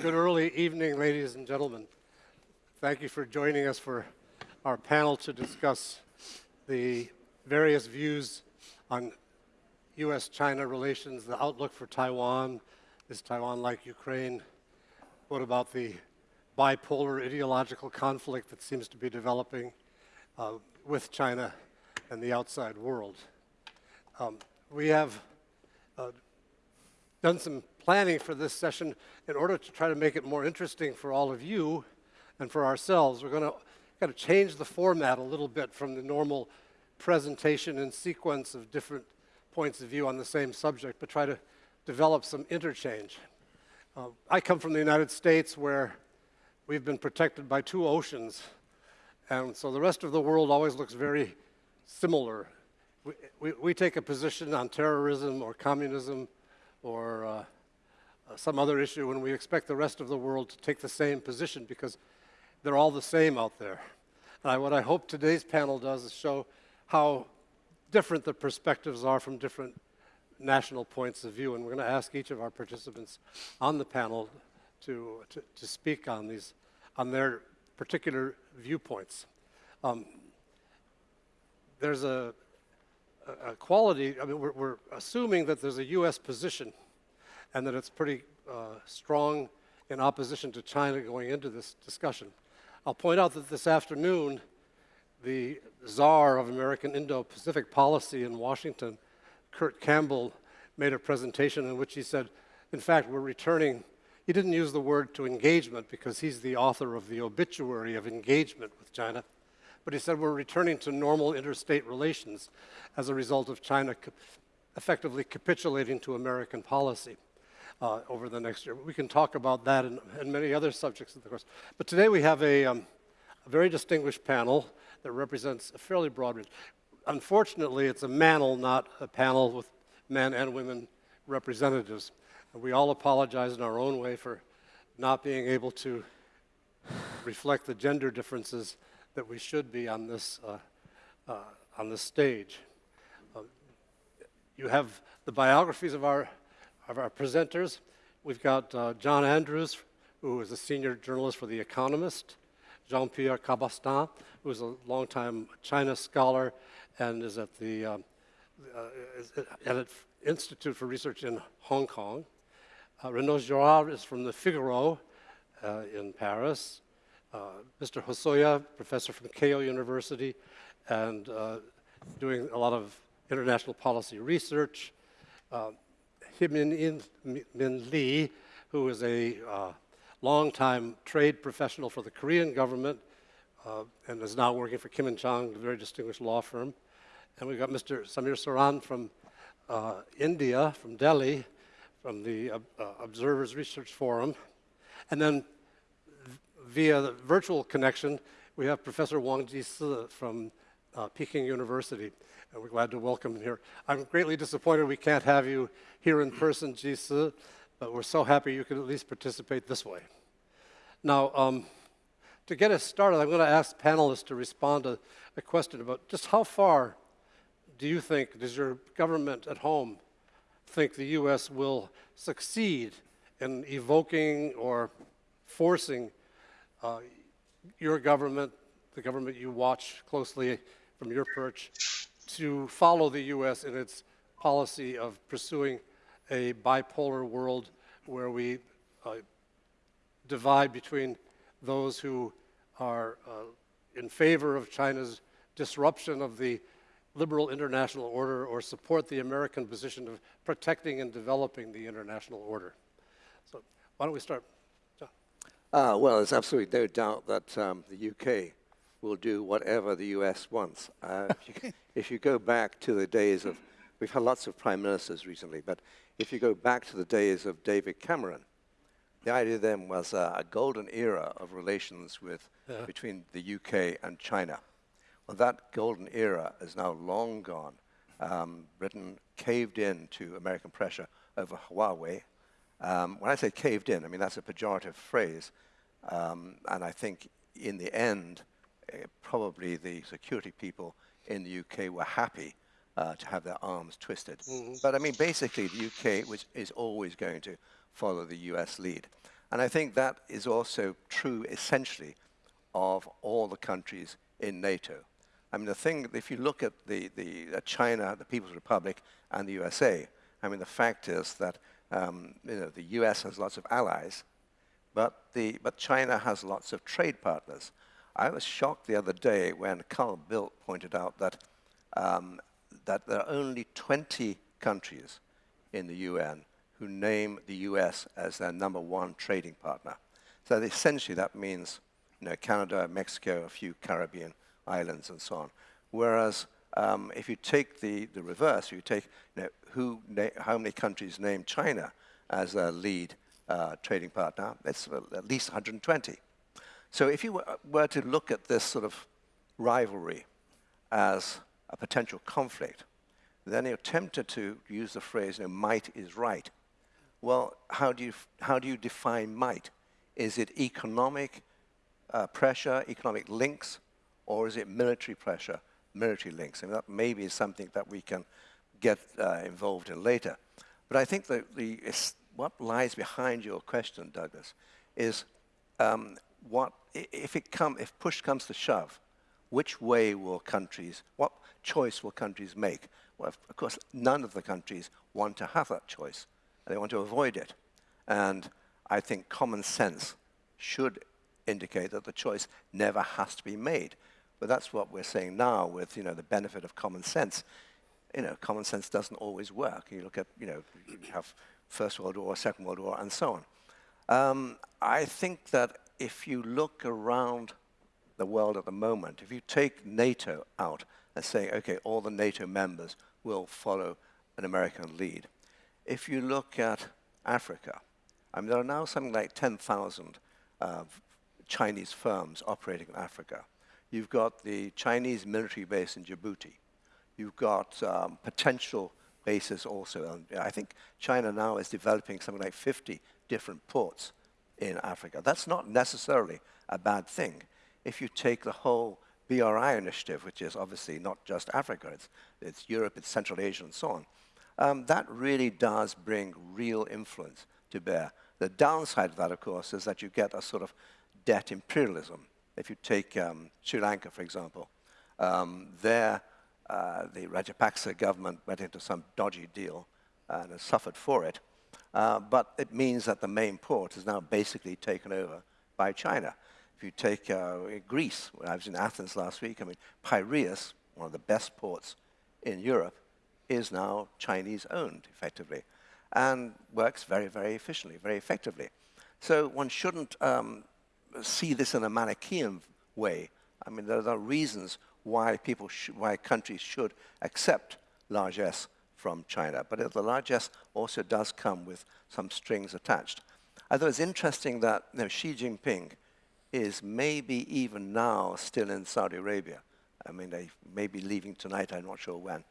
Good early evening, ladies and gentlemen. Thank you for joining us for our panel to discuss the various views on U.S.-China relations, the outlook for Taiwan. Is Taiwan like Ukraine? What about the bipolar ideological conflict that seems to be developing uh, with China and the outside world? Um, we have uh, done some planning for this session in order to try to make it more interesting for all of you and for ourselves. We're going to kind of change the format a little bit from the normal presentation and sequence of different points of view on the same subject, but try to develop some interchange. Uh, I come from the United States where we've been protected by two oceans, and so the rest of the world always looks very similar. We, we, we take a position on terrorism or communism or uh, some other issue and we expect the rest of the world to take the same position because they're all the same out there. And I, what I hope today's panel does is show how different the perspectives are from different national points of view. And we're going to ask each of our participants on the panel to, to, to speak on these, on their particular viewpoints. Um, there's a, a, quality, I mean, we're, we're, assuming that there's a U.S. position and that it's pretty uh, strong in opposition to China going into this discussion. I'll point out that this afternoon, the czar of American Indo-Pacific policy in Washington, Kurt Campbell, made a presentation in which he said, in fact, we're returning, he didn't use the word to engagement because he's the author of the obituary of engagement with China, but he said we're returning to normal interstate relations as a result of China effectively capitulating to American policy uh, over the next year. We can talk about that and, and many other subjects of the course. But today we have a, um, a very distinguished panel that represents a fairly broad range. Unfortunately, it's a manel, not a panel with men and women representatives. And we all apologize in our own way for not being able to reflect the gender differences that we should be on this, uh, uh, on this stage. Uh, you have the biographies of our of our presenters. We've got uh, John Andrews, who is a senior journalist for The Economist, Jean-Pierre Cabestan, who is a longtime China scholar and is at the um, uh, at an Institute for Research in Hong Kong. Uh, Renaud Girard is from the Figaro uh, in Paris. Uh, Mr. Hosoya, professor from Keio University, and uh, doing a lot of international policy research. Uh, Min, Lee, who is a uh, longtime trade professional for the Korean government uh, and is now working for Kim and Chang, a very distinguished law firm. And we've got Mr. Samir Saran from uh, India, from Delhi, from the uh, uh, Observers Research Forum. And then via the virtual connection, we have Professor Wang Jisi from uh, Peking University and we're glad to welcome you here. I'm greatly disappointed we can't have you here in person, Jisi, but we're so happy you could at least participate this way. Now, um, to get us started, I'm going to ask panelists to respond to a question about just how far do you think, does your government at home think the U.S. will succeed in evoking or forcing uh, your government, the government you watch closely from your perch, to follow the U.S. in its policy of pursuing a bipolar world where we uh, divide between those who are uh, in favor of China's disruption of the liberal international order or support the American position of protecting and developing the international order. So why don't we start? Uh, well, there's absolutely no doubt that um, the UK will do whatever the US wants. Uh, if, you, if, you, go back to the days of, we've had lots of prime ministers recently, but if you go back to the days of David Cameron, the idea then was uh, a golden era of relations with, yeah. between the UK and China. Well, that golden era is now long gone. Um, Britain caved in to American pressure over Huawei. Um, when I say caved in, I mean that's a pejorative phrase. Um, and I think in the end, probably the security people in the UK were happy uh, to have their arms twisted. Mm -hmm. But I mean, basically, the UK was, is always going to follow the US lead. And I think that is also true, essentially, of all the countries in NATO. I mean, the thing, if you look at the, the uh, China, the People's Republic, and the USA, I mean, the fact is that um, you know, the US has lots of allies, but, the, but China has lots of trade partners. I was shocked the other day when Carl Bildt pointed out that, um, that there are only 20 countries in the UN who name the US as their number one trading partner. So essentially that means you know, Canada, Mexico, a few Caribbean islands and so on. Whereas um, if you take the, the reverse, you take you know, who how many countries name China as their lead uh, trading partner, it's at least 120. So if you were to look at this sort of rivalry as a potential conflict, then you're tempted to use the phrase, you know, might is right. Well, how do you, how do you define might? Is it economic uh, pressure, economic links, or is it military pressure, military links? And that maybe is something that we can get uh, involved in later. But I think that the, what lies behind your question, Douglas, is um, what, if, it come, if push comes to shove, which way will countries, what choice will countries make? Well, of course, none of the countries want to have that choice. They want to avoid it. And I think common sense should indicate that the choice never has to be made. But that's what we're saying now with you know, the benefit of common sense. You know, common sense doesn't always work. You look at, you know, you have First World War, Second World War, and so on. Um, I think that if you look around the world at the moment, if you take NATO out and say, okay, all the NATO members will follow an American lead. If you look at Africa, I mean, there are now something like 10,000 uh, Chinese firms operating in Africa. You've got the Chinese military base in Djibouti. You've got um, potential bases also. And I think China now is developing something like 50 different ports in Africa. That's not necessarily a bad thing. If you take the whole BRI initiative, which is obviously not just Africa, it's, it's Europe, it's Central Asia, and so on, um, that really does bring real influence to bear. The downside of that, of course, is that you get a sort of debt imperialism. If you take um, Sri Lanka, for example, um, there uh, the Rajapaksa government went into some dodgy deal and has suffered for it. Uh, but it means that the main port is now basically taken over by China. If you take uh, Greece, when I was in Athens last week, I mean, Piraeus, one of the best ports in Europe, is now Chinese owned, effectively, and works very, very efficiently, very effectively. So one shouldn't um, see this in a Manichaean way. I mean, there are reasons why people, why countries should accept largesse from China. But the largesse also does come with some strings attached. I thought it's interesting that you know, Xi Jinping is maybe even now still in Saudi Arabia. I mean, they may be leaving tonight, I'm not sure when.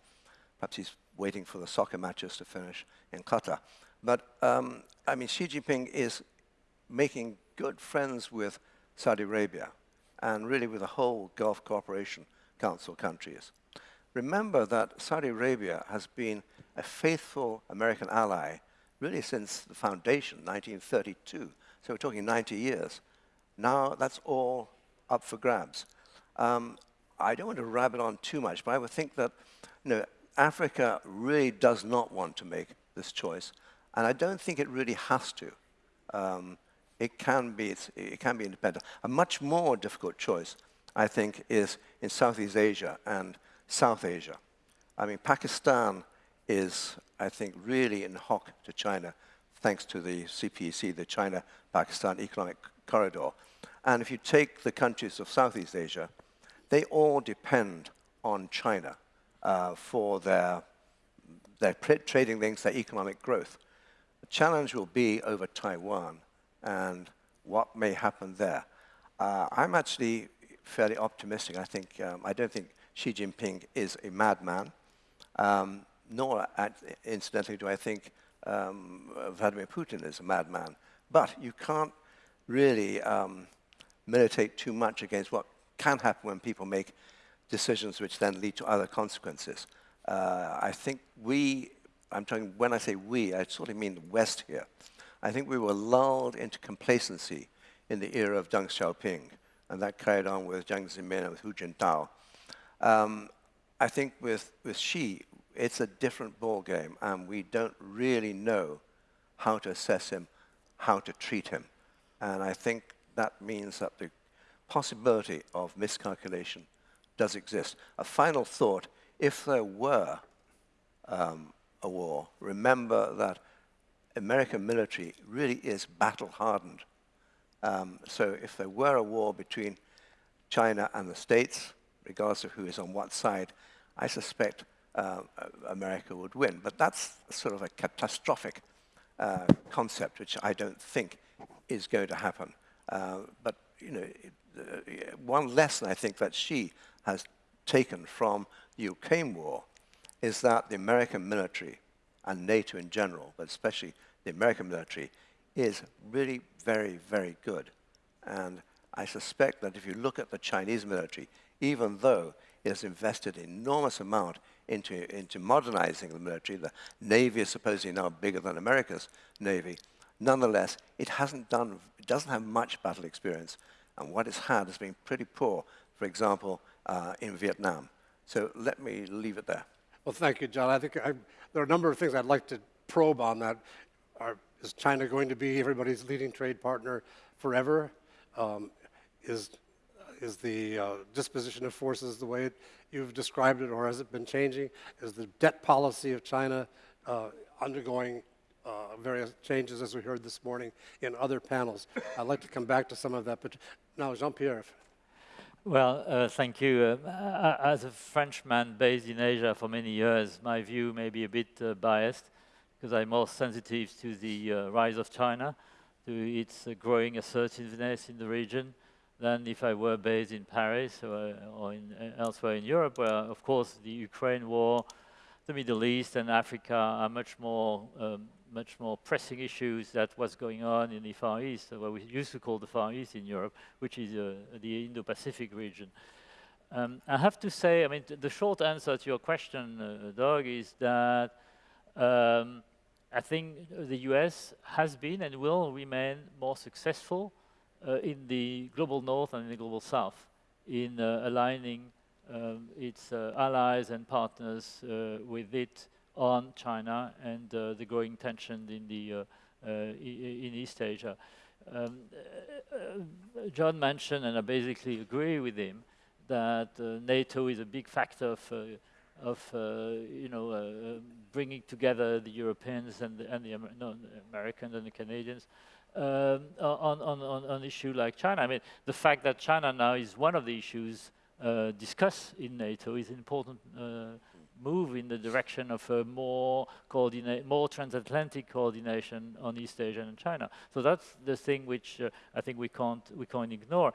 Perhaps he's waiting for the soccer matches to finish in Qatar. But, um, I mean, Xi Jinping is making good friends with Saudi Arabia and really with the whole Gulf Cooperation Council countries. Remember that Saudi Arabia has been a faithful American ally really since the foundation, 1932. So we're talking 90 years. Now that's all up for grabs. Um, I don't want to rabbit on too much, but I would think that you know, Africa really does not want to make this choice, and I don't think it really has to. Um, it can be, it can be independent. A much more difficult choice, I think, is in Southeast Asia and South Asia. I mean, Pakistan is, I think, really in hock to China, thanks to the CPEC, the China-Pakistan Economic Corridor. And if you take the countries of Southeast Asia, they all depend on China uh, for their, their trading links, their economic growth. The challenge will be over Taiwan and what may happen there. Uh, I'm actually fairly optimistic. I think um, I don't think Xi Jinping is a madman, um, nor, incidentally, do I think um, Vladimir Putin is a madman. But you can't really um, meditate too much against what can happen when people make decisions which then lead to other consequences. Uh, I think we, I'm talking, when I say we, I sort of mean the West here. I think we were lulled into complacency in the era of Deng Xiaoping, and that carried on with Jiang Zemin and with Hu Jintao. Um, I think with, with Xi, it's a different ballgame, and we don't really know how to assess him, how to treat him. And I think that means that the possibility of miscalculation does exist. A final thought, if there were um, a war, remember that American military really is battle-hardened. Um, so if there were a war between China and the States, regardless of who is on what side, I suspect uh, America would win. But that's sort of a catastrophic uh, concept, which I don't think is going to happen. Uh, but you know, uh, one lesson I think that Xi has taken from the Ukraine war is that the American military and NATO in general, but especially the American military, is really very, very good. And I suspect that if you look at the Chinese military, even though it has invested enormous amount into, into modernizing the military, the Navy is supposedly now bigger than America's Navy, nonetheless, it hasn't done, it doesn't have much battle experience. And what it's had has been pretty poor, for example, uh, in Vietnam. So let me leave it there. Well, thank you, John. I think I, there are a number of things I'd like to probe on that. Are, is China going to be everybody's leading trade partner forever? Um, is, is the uh, disposition of forces the way it, you've described it, or has it been changing? Is the debt policy of China uh, undergoing uh, various changes, as we heard this morning in other panels? I'd like to come back to some of that, but now, Jean-Pierre. Well, uh, thank you. Uh, as a Frenchman based in Asia for many years, my view may be a bit uh, biased because I'm more sensitive to the uh, rise of China, to its uh, growing assertiveness in the region, than if I were based in Paris or, or in, uh, elsewhere in Europe, where, of course, the Ukraine war, the Middle East and Africa are much more, um, much more pressing issues that what's going on in the Far East, what we used to call the Far East in Europe, which is uh, the Indo-Pacific region. Um, I have to say, I mean, the short answer to your question, uh, Doug, is that um, I think the US has been and will remain more successful in the global north and in the global south in uh, aligning um, its uh, allies and partners uh, with it on China and uh, the growing tension in the uh, in East Asia. Um, John mentioned, and I basically agree with him, that NATO is a big factor of uh, you know uh, bringing together the Europeans and the, and the, Amer no, Americans and the Canadians um, on, on, on an issue like China. I mean, the fact that China now is one of the issues uh, discussed in NATO is an important uh, move in the direction of a more coordinate, more transatlantic coordination on East Asia and China. So that's the thing which uh, I think we can't we can't ignore.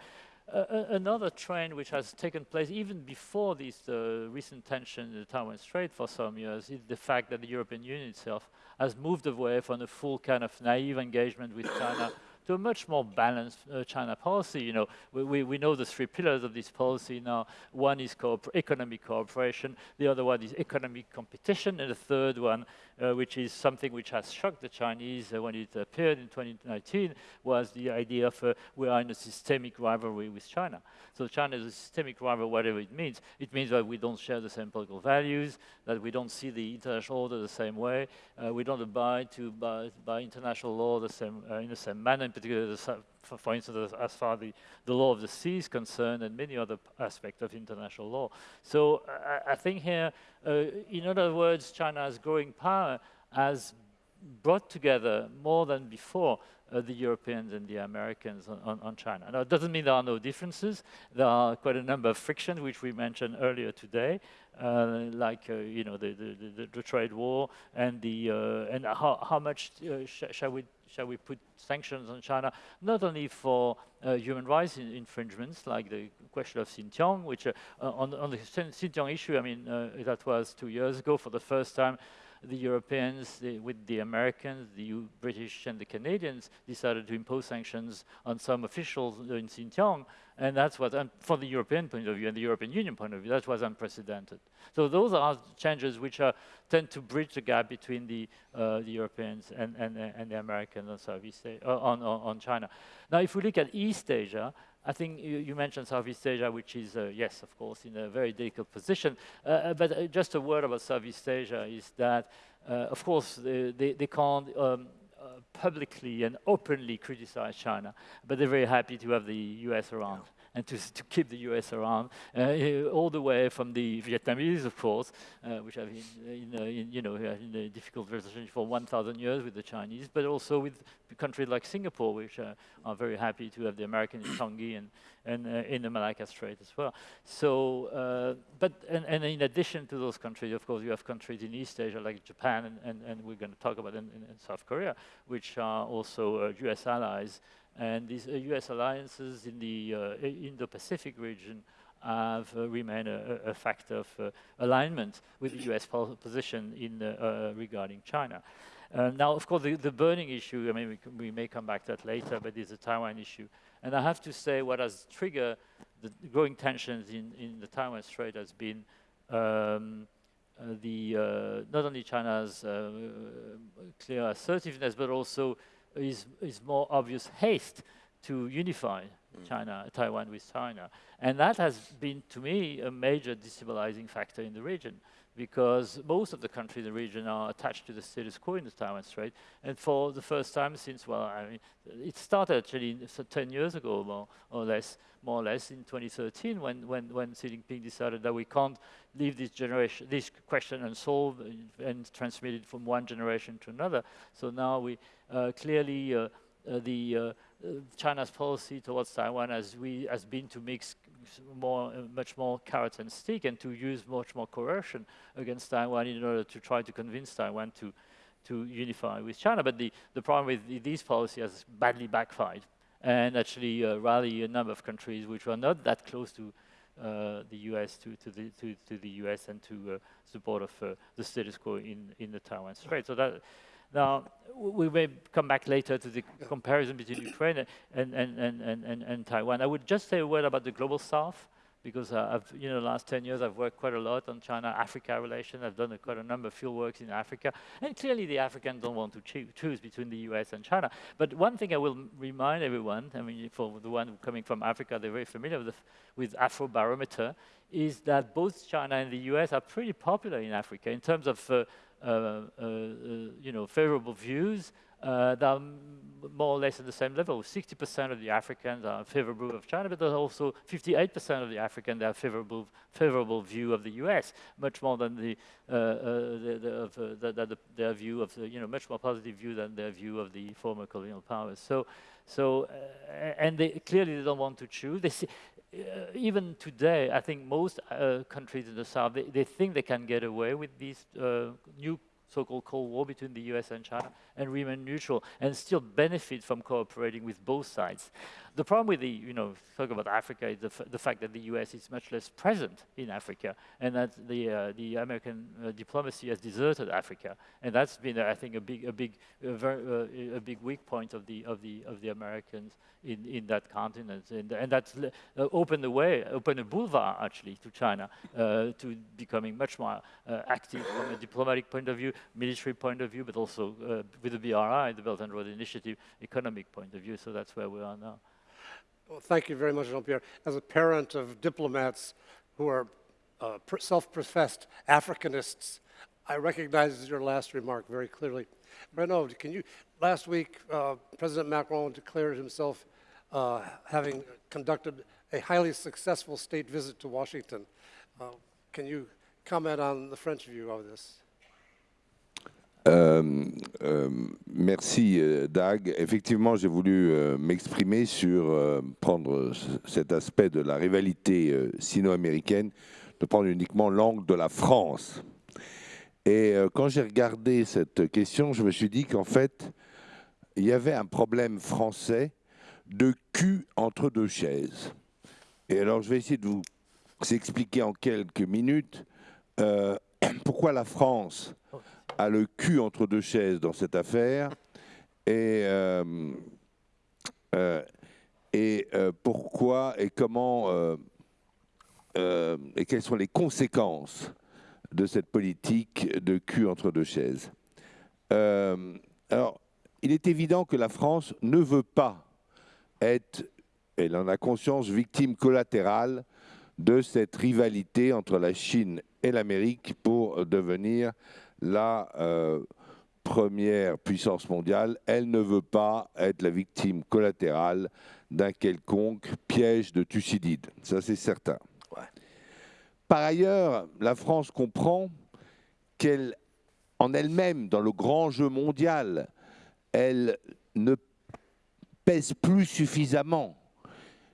Uh, another trend which has taken place even before this uh, recent tension in the Taiwan Strait for some years is the fact that the European Union itself has moved away from a full kind of naive engagement with China to a much more balanced uh, China policy. You know, we, we, we, know the three pillars of this policy now. One is economic cooperation, the other one is economic competition, and the third one, which is something which has shocked the Chinese uh, when it appeared in 2019, was the idea of uh, we are in a systemic rivalry with China. So China is a systemic rival, whatever it means. It means that we don't share the same political values, that we don't see the international order the same way, uh, we don't abide to by, by international law the same, uh, in the same manner, particularly, the, for, for, instance, as far the, the law of the sea is concerned and many other aspects of international law. So I, I think here, uh, in other words, China's growing power has brought together more than before uh, the Europeans and the Americans on, on, on, China. Now, it doesn't mean there are no differences. There are quite a number of frictions, which we mentioned earlier today, uh, like, uh, you know, the, the, the, the, trade war and, the, uh, and how, how much uh, sh shall, we, shall we put sanctions on China, not only for uh, human rights in infringements, like the question of Xinjiang, which on, on the Xinjiang issue, I mean, that was two years ago for the first time, the Europeans, the, with the Americans, the U British, and the Canadians, decided to impose sanctions on some officials in Xinjiang, and that's what, um, for the European point of view and the European Union point of view, that was unprecedented. So those are changes which are, tend to bridge the gap between the, uh, the Europeans and, and, and the Americans on, Southeast uh, on, on, China. Now, if we look at East Asia, I think you, you, mentioned Southeast Asia, which is, uh, yes, of course, in a very delicate position. Uh, uh but uh, just a word about Southeast Asia is that, uh, of course, they, they, they can't um, uh, Uh, publicly and openly criticize China, but they're very happy to have the US around and to, to keep the US around, uh, all the way from the Vietnamese, of course, uh, which have been in, in, you know, in a difficult relationship for 1,000 years with the Chinese, but also with countries like Singapore, which uh, are very happy to have the Americans in Changi and, and uh, in the Malacca Strait as well. So, uh, but, and, and, in addition to those countries, of course, you have countries in East Asia like Japan, and, and, and we're going to talk about in, in, South Korea, which are also US uh, allies, and these US uh, alliances in the uh, Indo-Pacific region have uh, remained a, a, factor of uh, alignment with the US position in, uh, regarding China. now, of course, the, the, burning issue, I mean, we, we, may come back to that later, but it's a Taiwan issue. And I have to say what has triggered the growing tensions in, in the Taiwan Strait has been um, uh, the, uh, not only China's uh, clear assertiveness, but also is, is more obvious haste to unify mm. China, Taiwan with China. And that has been, to me, a major destabilizing factor in the region because most of the countries in the region are attached to the status quo in the Taiwan Strait. And for the first time since, well, I mean, it started actually 10 years ago, more or less, more or less in 2013, when, when, when Xi Jinping decided that we can't leave this generation, this question unsolved and transmit it from one generation to another. So now we uh, clearly, uh, uh, the uh, China's policy towards Taiwan has, we, has been to mix more, uh, much more carrot and stick and to use much more coercion against Taiwan in order to try to convince Taiwan to, to unify with China. But the, the problem with these policies has badly backfired and actually uh, rally a number of countries which were not that close to uh, the US to, to, the, to, to, the US and to uh, support of uh, the status quo in, in the Taiwan Strait. So that now, we may come back later to the comparison between Ukraine and, and, and, and, and, Taiwan. I would just say a word about the Global South, because uh, I've, you know, the last 10 years I've worked quite a lot on China-Africa relations. I've done a, quite a number of field works in Africa. And clearly the Africans don't want to choo choose between the US and China. But one thing I will remind everyone, I mean, for the one coming from Africa, they're very familiar with, the, with Afrobarometer, is that both China and the US are pretty popular in Africa in terms of uh, you know, favorable views uh, that are more or less at the same level. 60% of the Africans are favorable of China, but there's also 58% of the Africans that have favorable, favorable view of the U.S., much more than the, uh, uh, the, the, of, uh, the, the, their view of, the, you know, much more positive view than their view of the former colonial powers. So, so and they clearly they don't want to choose. They see, uh, even today, I think most uh, countries in the South, they, they, think they can get away with this uh, new so-called Cold War between the US and China and remain neutral and still benefit from cooperating with both sides. The problem with the, you know, talk about Africa is the, the fact that the US is much less present in Africa and that the, uh, the American uh, diplomacy has deserted Africa. And that's been, uh, I think, a big, a big, a, very, uh, a big weak point of the, of the, of the Americans in, in that continent. And, and that's uh, opened the way, opened a boulevard, actually, to China uh, to becoming much more active from a diplomatic point of view, military point of view, but also with the BRI, the Belt and Road Initiative, economic point of view. So that's where we are now. Well, thank you very much, Jean-Pierre. As a parent of diplomats who are uh, self-professed Africanists, I recognize your last remark very clearly. Renaud, can you, last week, uh, President Macron declared himself uh, having conducted a highly successful state visit to Washington. Uh, can you comment on the French view of this? Euh, euh, merci euh, Dag. Effectivement, j'ai voulu m'exprimer sur prendre cet aspect de la rivalité sino-américaine, de prendre uniquement l'angle de la France. Et quand j'ai regardé cette question, je me suis dit qu'en fait, il y avait un problème français de cul entre deux chaises. Et alors, je vais essayer de vous expliquer en quelques minutes pourquoi la France a le cul entre deux chaises dans cette affaire et, euh, euh, euh, pourquoi et comment et quelles sont les conséquences de cette politique de cul entre deux chaises? Alors, il est évident que la France ne veut pas être, elle en a conscience, victime collatérale de cette rivalité entre la Chine et l'Amérique pour devenir la euh, première puissance mondiale. Elle ne veut pas être la victime collatérale d'un quelconque piège de Thucydide. Ça, c'est certain. Ouais. Par ailleurs, la France comprend qu'elle, en elle-même, dans le grand jeu mondial, elle ne pèse plus suffisamment,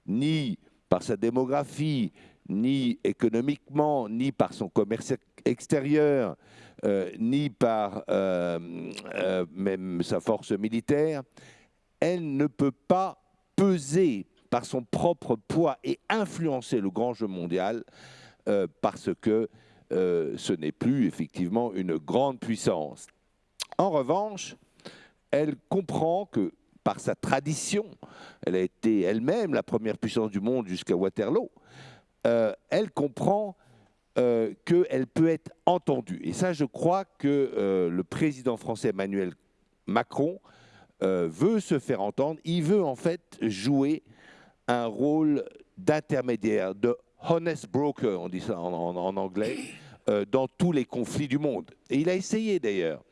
ni par sa démographie, ni économiquement, ni par son commerce extérieur, ni par euh, euh, même sa force militaire, elle ne peut pas peser par son propre poids et influencer le grand jeu mondial euh, parce que euh, ce n'est plus effectivement une grande puissance. En revanche, elle comprend que par sa tradition, elle a été elle-même la première puissance du monde jusqu'à Waterloo, euh, elle comprend euh, qu'elle peut être entendue. Et ça, je crois que euh, le président français Emmanuel Macron euh, veut se faire entendre. Il veut en fait jouer un rôle d'intermédiaire, de honest broker, on dit ça en, anglais, euh, dans tous les conflits du monde. Et il a essayé d'ailleurs.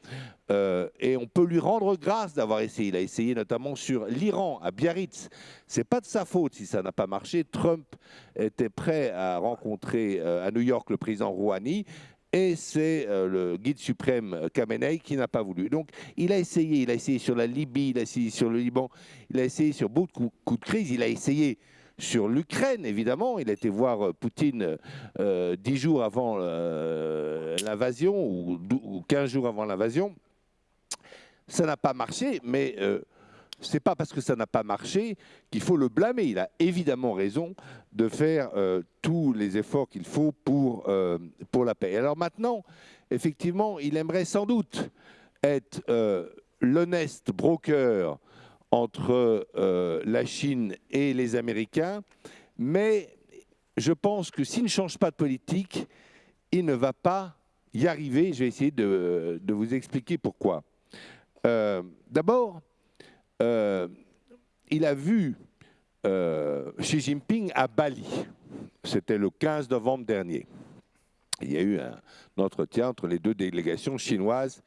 Euh, et on peut lui rendre grâce d'avoir essayé. Il a essayé notamment sur l'Iran, à Biarritz. C'est pas de sa faute si ça n'a pas marché. Trump était prêt à rencontrer euh, à New York le président Rouhani. Et c'est le guide suprême Khamenei qui n'a pas voulu. Donc il a essayé, il a essayé sur la Libye, il a essayé sur le Liban, il a essayé sur beaucoup de coups de crise, il a essayé sur l'Ukraine, évidemment. Il a été voir Poutine euh, dix jours avant euh, l'invasion, ou, ou 15 jours avant l'invasion. Ça n'a pas marché, mais euh, c'est pas parce que ça n'a pas marché qu'il faut le blâmer. Il a évidemment raison de faire tous les efforts qu'il faut pour, pour la paix. Alors maintenant, effectivement, il aimerait sans doute être euh, l'honnête broker entre euh, la Chine et les Américains, mais je pense que s'il ne change pas de politique, il ne va pas y arriver. Je vais essayer de, vous expliquer pourquoi. Euh, D'abord, euh, il a vu Xi Jinping à Bali. C'était le 15 novembre dernier. Il y a eu un entretien entre les deux délégations chinoises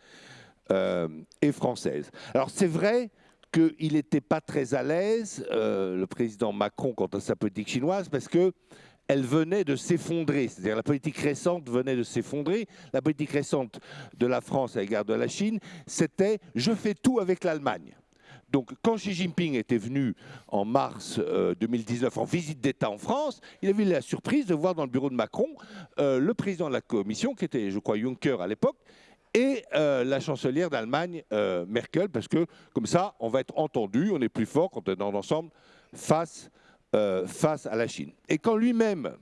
et françaises. Alors c'est vrai qu'il n'était pas très à l'aise, euh, le président Macron, quant à sa politique chinoise, parce que elle venait de s'effondrer. C'est-à-dire la politique récente venait de s'effondrer. La politique récente de la France à l'égard de la Chine, c'était je fais tout avec l'Allemagne. Donc, quand Xi Jinping était venu en mars euh, 2019 en visite d'État en France, il avait eu la surprise de voir dans le bureau de Macron euh, le président de la Commission, qui était, je crois, Juncker à l'époque, et euh, la chancelière d'Allemagne, euh, Merkel, parce que comme ça, on va être entendu, on est plus fort quand on est dans l'ensemble face, euh, à la Chine. Et quand lui-même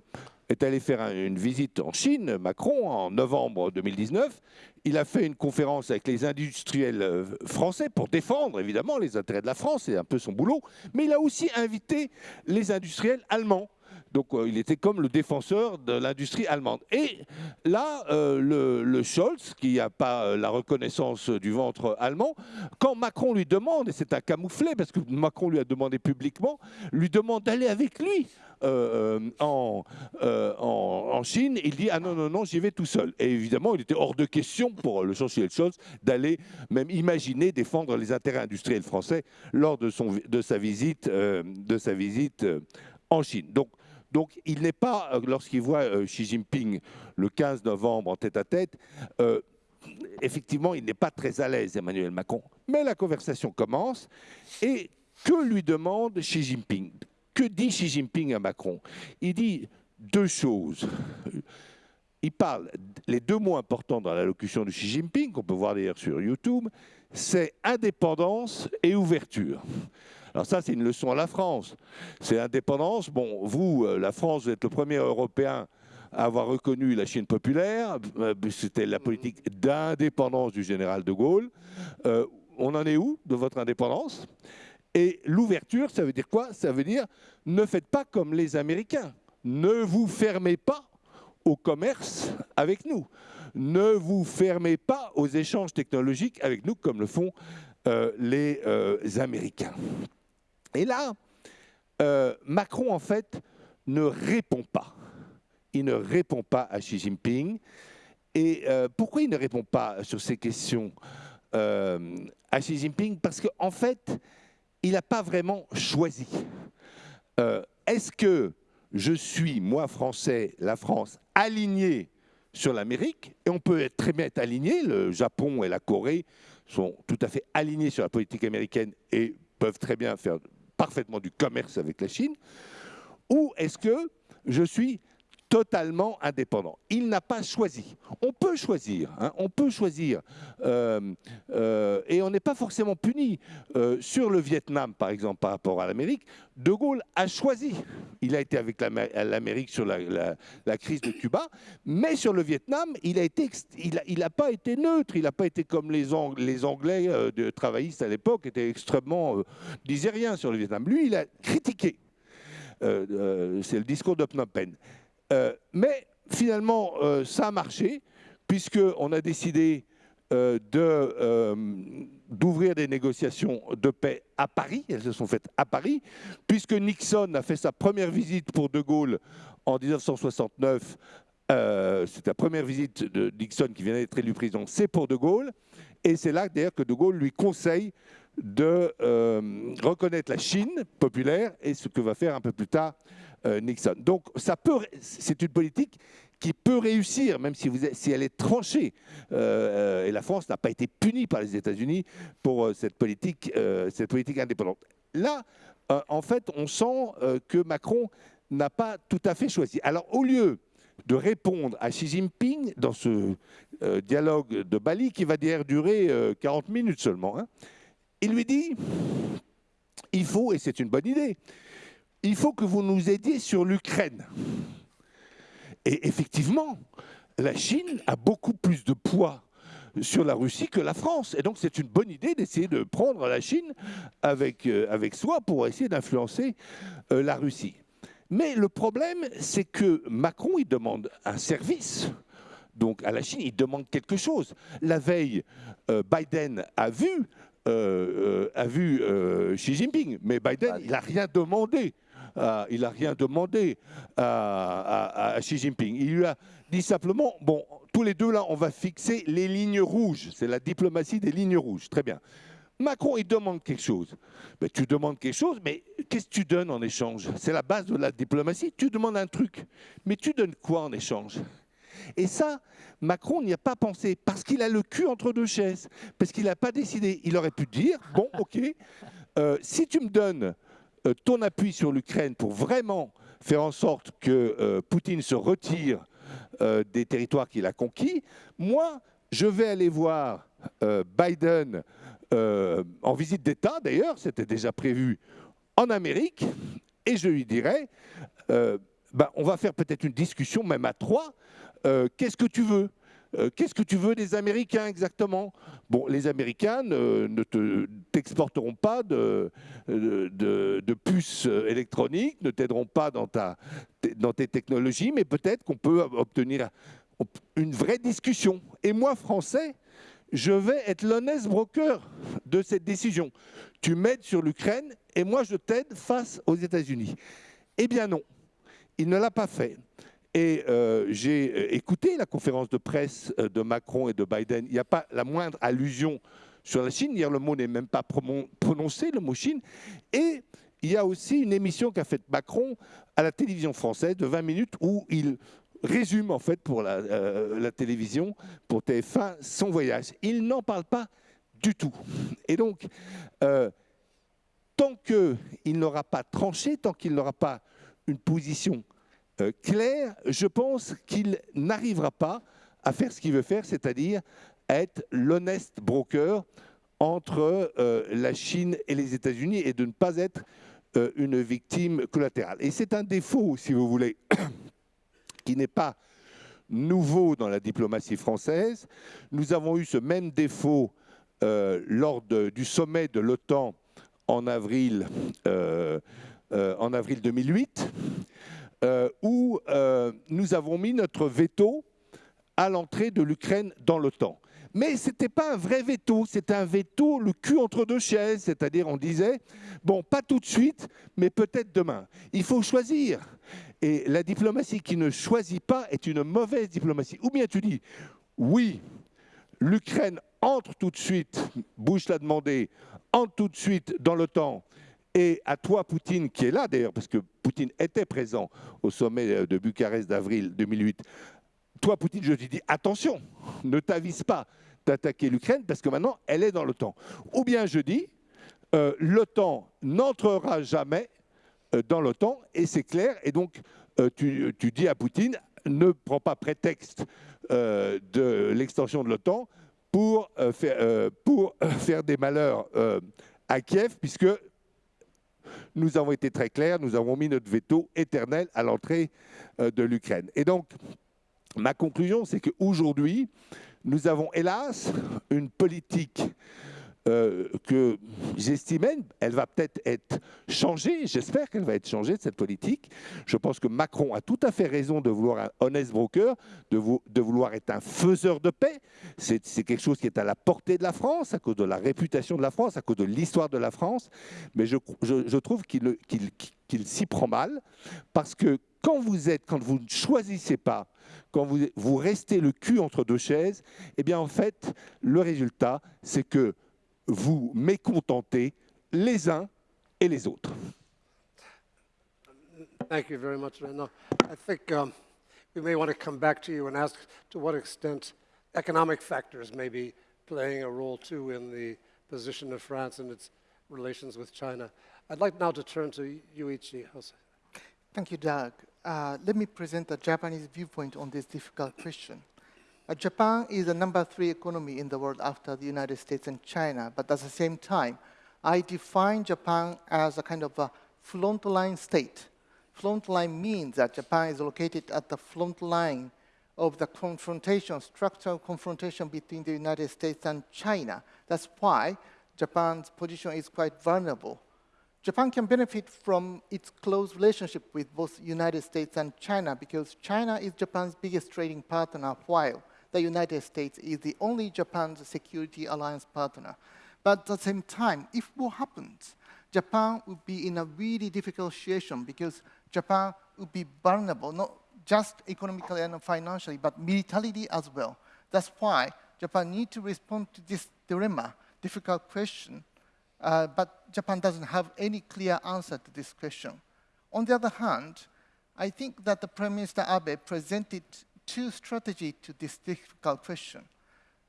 est allé faire un- une visite en Chine, Macron, en novembre 2019, il a fait une conférence avec les industriels français pour défendre évidemment les intérêts de la France, c'est un peu son boulot, mais il a aussi invité les industriels allemands. Donc euh, il était comme le défenseur de l'industrie allemande. Et là, euh, le, Scholz, qui n'a pas euh, la reconnaissance du ventre allemand, quand Macron lui demande, et c'est un camouflet parce que Macron lui a demandé publiquement, lui demande d'aller avec lui en, Chine, il dit ah non non non j'y vais tout seul. Et évidemment il était hors de question pour le chancelier Scholz d'aller même imaginer défendre les intérêts industriels français lors de, sa visite de sa visite en Chine. Donc donc il n'est pas, euh, lorsqu'il voit euh, Xi Jinping le 15 novembre en tête à tête, euh, effectivement, il n'est pas très à l'aise, Emmanuel Macron. Mais la conversation commence et que lui demande Xi Jinping Que dit Xi Jinping à Macron? Il dit deux choses. Il parle, les deux mots importants dans l'allocution de Xi Jinping, qu'on peut voir d'ailleurs sur YouTube, c'est indépendance et ouverture. Alors ça, c'est une leçon à la France. C'est indépendance. Bon, vous, euh, la France, vous êtes le premier Européen avoir reconnu la Chine populaire, euh, c'était la politique d'indépendance du général de Gaulle. Euh, on en est où de votre indépendance? Et l'ouverture, ça veut dire quoi? Ça veut dire ne faites pas comme les Américains. Ne vous fermez pas au commerce avec nous. Ne vous fermez pas aux échanges technologiques avec nous comme le font les Américains. Et là, euh, Macron, en fait, ne répond pas. Il ne répond pas à Xi Jinping. Et pourquoi il ne répond pas sur ces questions à Xi Jinping? Parce qu'en en fait, il n'a pas vraiment choisi. Est-ce que je suis, moi, Français, la France, aligné sur l'Amérique, et on peut être très bien être aligné, le Japon et la Corée sont tout à fait alignés sur la politique américaine et peuvent très bien faire parfaitement du commerce avec la Chine, ou est-ce que je suis totalement indépendant. Il n'a pas choisi. On peut choisir, hein, on peut choisir, euh, euh, et on n'est pas forcément puni. Euh, sur le Vietnam, par exemple, par rapport à l'Amérique, De Gaulle a choisi. Il a été avec l'Amérique sur la, crise de Cuba, mais sur le Vietnam, il n'a il a, pas été neutre. Il n'a pas été comme les, les Anglais travaillistes à l'époque, étaient extrêmement, disaient rien sur le Vietnam. Lui, il a critiqué. C'est le discours de Phnom Penh. Euh, mais finalement, euh, ça a marché, puisqu'on a décidé euh, d'ouvrir des négociations de paix à Paris. Elles se sont faites à Paris, puisque Nixon a fait sa première visite pour De Gaulle en 1969. c'est la première visite de Nixon qui vient d'être élu président, c'est pour De Gaulle. Et c'est là d'ailleurs que De Gaulle lui conseille de reconnaître la Chine populaire et ce que va faire un peu plus tard Nixon. Donc ça peut, c'est une politique qui peut réussir, même si, elle est tranchée. Euh, et la France n'a pas été punie par les États-Unis pour euh, cette, politique, indépendante. Là, en fait, on sent que Macron n'a pas tout à fait choisi. Alors, au lieu de répondre à Xi Jinping dans ce dialogue de Bali, qui va d'ailleurs durer 40 minutes seulement, hein, il lui dit, il faut, et c'est une bonne idée, il faut que vous nous aidiez sur l'Ukraine. Et effectivement, la Chine a beaucoup plus de poids sur la Russie que la France. Et donc c'est une bonne idée d'essayer de prendre la Chine avec, euh, avec soi pour essayer d'influencer euh, la Russie. Mais le problème, c'est que Macron, il demande un service. Donc à la Chine, il demande quelque chose. La veille, euh, Biden a vu, a vu Xi Jinping, mais Biden, il n'a rien demandé euh, il n'a rien demandé à, Xi Jinping. Il lui a dit simplement, bon, tous les deux là, on va fixer les lignes rouges. C'est la diplomatie des lignes rouges. Très bien. Macron, il demande quelque chose. Mais tu demandes quelque chose, mais qu'est-ce que tu donnes en échange? C'est la base de la diplomatie. Tu demandes un truc, mais tu donnes quoi en échange? Et ça, Macron n'y a pas pensé, parce qu'il a le cul entre deux chaises, parce qu'il n'a pas décidé. Il aurait pu dire, bon, ok, euh, si tu me donnes euh, ton appui sur l'Ukraine pour vraiment faire en sorte que euh, Poutine se retire euh, des territoires qu'il a conquis, moi, je vais aller voir Biden en visite d'État, d'ailleurs, c'était déjà prévu en Amérique, et je lui dirai, ben, on va faire peut-être une discussion, même à trois, qu'est-ce que tu veux? Euh, qu'est-ce que tu veux des Américains exactement? Bon, les Américains ne t'exporteront pas de, puces électroniques, ne t'aideront pas dans, dans tes technologies, mais peut-être qu'on peut obtenir une vraie discussion. Et moi, Français, je vais être l'honnête broker de cette décision. Tu m'aides sur l'Ukraine et moi, je t'aide face aux États-Unis. Eh bien non, il ne l'a pas fait. Et euh, j'ai euh, écouté la conférence de presse euh, de Macron et de Biden. Il n'y a pas la moindre allusion sur la Chine. Hier, le mot n'est même pas prononcé, le mot Chine. Et il y a aussi une émission qu'a faite Macron à la télévision française de 20 minutes où il résume en fait pour la, la télévision, pour TF1, son voyage. Il n'en parle pas du tout. Et donc, tant qu'il n'aura pas tranché, tant qu'il n'aura pas une position euh, clair, je pense qu'il n'arrivera pas à faire ce qu'il veut faire, c'est-à-dire être l'honnête broker entre euh, la Chine et les États-Unis et de ne pas être euh, une victime collatérale. Et c'est un défaut, si vous voulez, qui n'est pas nouveau dans la diplomatie française. Nous avons eu ce même défaut lors du sommet de l'OTAN en avril 2008, euh, où euh, nous avons mis notre veto à l'entrée de l'Ukraine dans l'OTAN. Mais ce n'était pas un vrai veto, c'était un veto le cul entre deux chaises, c'est-à-dire on disait, bon, pas tout de suite, mais peut-être demain. Il faut choisir. Et la diplomatie qui ne choisit pas est une mauvaise diplomatie. Ou bien tu dis, oui, l'Ukraine entre tout de suite, Bush l'a demandé, entre tout de suite dans l'OTAN, et à toi, Poutine, qui est là d'ailleurs, parce que Poutine était présent au sommet euh, de Bucarest d'avril 2008, toi, Poutine, je te dis, attention, ne t'avise pas d'attaquer l'Ukraine, parce que maintenant, elle est dans l'OTAN. Ou bien je dis, euh, l'OTAN n'entrera jamais euh, dans l'OTAN, et c'est clair, et donc tu, dis à Poutine, ne prends pas prétexte de l'extension de l'OTAN pour, faire, des malheurs à Kiev, puisque nous avons été très clairs, nous avons mis notre veto éternel à l'entrée euh, de l'Ukraine. Et donc, ma conclusion, c'est qu'aujourd'hui, nous avons hélas une politique euh, que j'estimais, elle va peut-être être changée, j'espère qu'elle va être changée, cette politique. Je pense que Macron a tout à fait raison de vouloir un honest broker, de, vou- de vouloir être un faiseur de paix. C'est quelque chose qui est à la portée de la France, à cause de la réputation de la France, à cause de l'histoire de la France. Mais je, trouve qu'il s'y prend mal, parce que quand vous êtes, quand vous ne choisissez pas, quand vous, vous restez le cul entre deux chaises, eh bien en fait, le résultat, c'est que vous mécontentez les uns et les autres. Thank you very much, Renaud. I think um, we may want to come back to you and ask to what extent economic factors may be playing a role too in the position of France and its relations with China. I'd like now to turn to Yuichi Hosoya. Thank you, Doug. Uh, let me present a Japanese viewpoint on this difficult question. Uh, Japan is the number three economy in the world after the United States and China, but at the same time, I define Japan as a kind of a frontline state. Frontline means that Japan is located at the front line of the confrontation, structural confrontation between the United States and China. That's why Japan's position is quite vulnerable. Japan can benefit from its close relationship with both United States and China because China is Japan's biggest trading partner while the United States is the only Japan's security alliance partner. But at the same time, if war happens, Japan would be in a really difficult situation because Japan would be vulnerable, not just economically and financially, but militarily as well. That's why Japan needs to respond to this dilemma, difficult question, uh, but Japan doesn't have any clear answer to this question. On the other hand, I think that the Prime Minister Abe presented two strategies to this difficult question.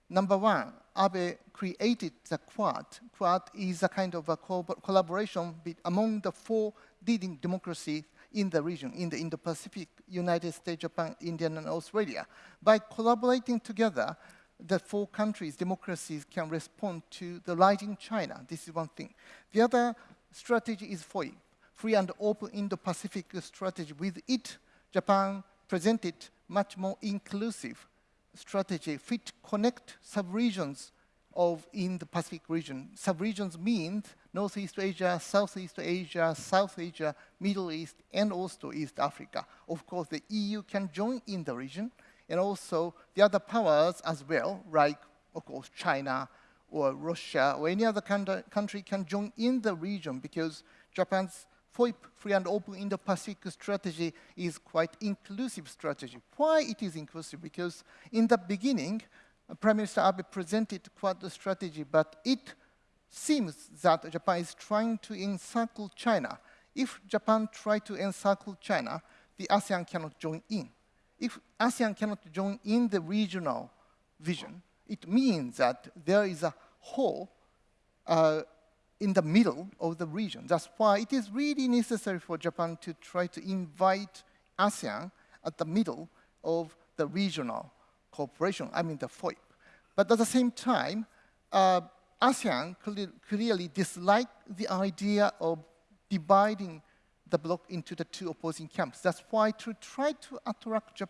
Number one, Abe created the Quad. Quad is a kind of a co- collaboration among the four leading democracies in the region, in the Indo-Pacific, United States, Japan, India, and Australia. By collaborating together, the four countries, democracies, can respond to the rising China. This is one thing. The other strategy is FOIP, Free and Open Indo-Pacific strategy. With it, Japan presented much more inclusive strategy, fit connect sub-regions of in the Pacific region. Sub-regions means Northeast Asia, Southeast Asia, South Asia, Middle East, and also East Africa. Of course, the EU can join in the region, and also the other powers as well, like, of course, China or Russia or any other country, country can join in the region because Japan's FOIP, free and open Indo-Pacific strategy is quite inclusive strategy. Why it is inclusive? Because in the beginning, uh, Prime Minister Abe presented quite a strategy, but it seems that Japan is trying to encircle China. If Japan try to encircle China, the ASEAN cannot join in. If ASEAN cannot join in the regional vision, it means that there is a hole uh, in the middle of the region. That's why it is really necessary for Japan to try to invite ASEAN at the middle of the regional cooperation, I mean the FOIP. But at the same time, uh, ASEAN cle- clearly dislike the idea of dividing the bloc into the two opposing camps. That's why to try to attract,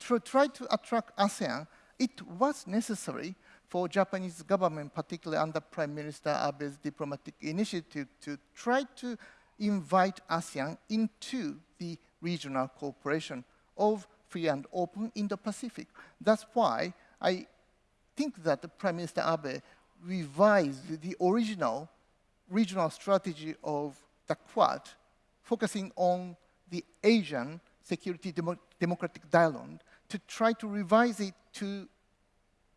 to try to attract ASEAN, it was necessary for Japanese government, particularly under Prime Minister Abe's diplomatic initiative, to try to invite ASEAN into the regional cooperation of free and open Indo-Pacific. That's why I think that Prime Minister Abe revised the original regional strategy of the Quad, focusing on the Asian security demo democratic dialogue, to try to revise it to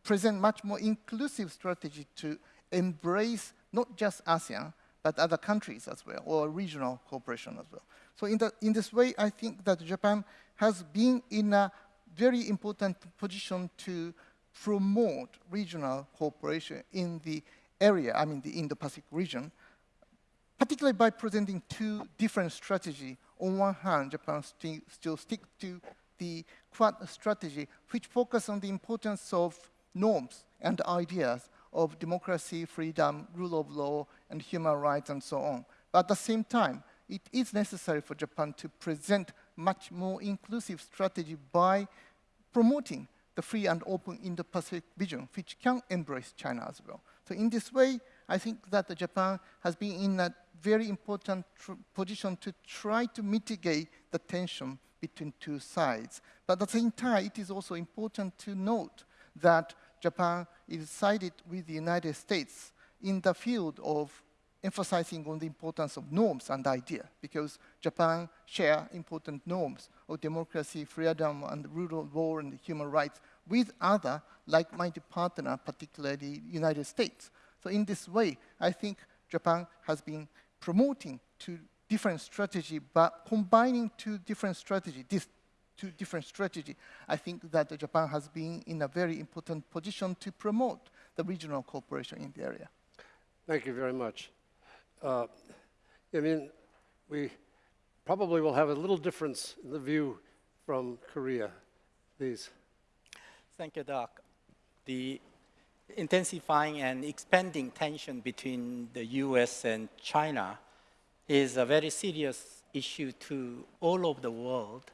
present much more inclusive strategy to embrace not just ASEAN, but other countries as well, or regional cooperation as well. So in, the, in this way, I think that Japan has been in a very important position to promote regional cooperation in the area, I mean the Indo-Pacific region, particularly by presenting two different strategies. On one hand, Japan sti still stick to the Quad strategy, which focus on the importance of norms and ideas of democracy, freedom, rule of law, and human rights, and so on. But at the same time, it is necessary for Japan to present much more inclusive strategy by promoting the free and open Indo-Pacific vision, which can embrace China as well. So in this way, I think that Japan has been in a very important position to try to mitigate the tension between two sides. But at the same time, it is also important to note that Japan is sided with the United States in the field of emphasizing on the importance of norms and ideas, because Japan share important norms of democracy, freedom, and rule of law and human rights with other like-minded partners, particularly the United States. So in this way, I think Japan has been promoting two different strategy, but combining two different strategy, this two different strategy, I think that Japan has been in a very important position to promote the regional cooperation in the area. Thank you very much. Uh, I mean, we probably will have a little difference in the view from Korea. Please. Thank you, Doug. The intensifying and expanding tension between the US and China is a very serious issue to all over the world,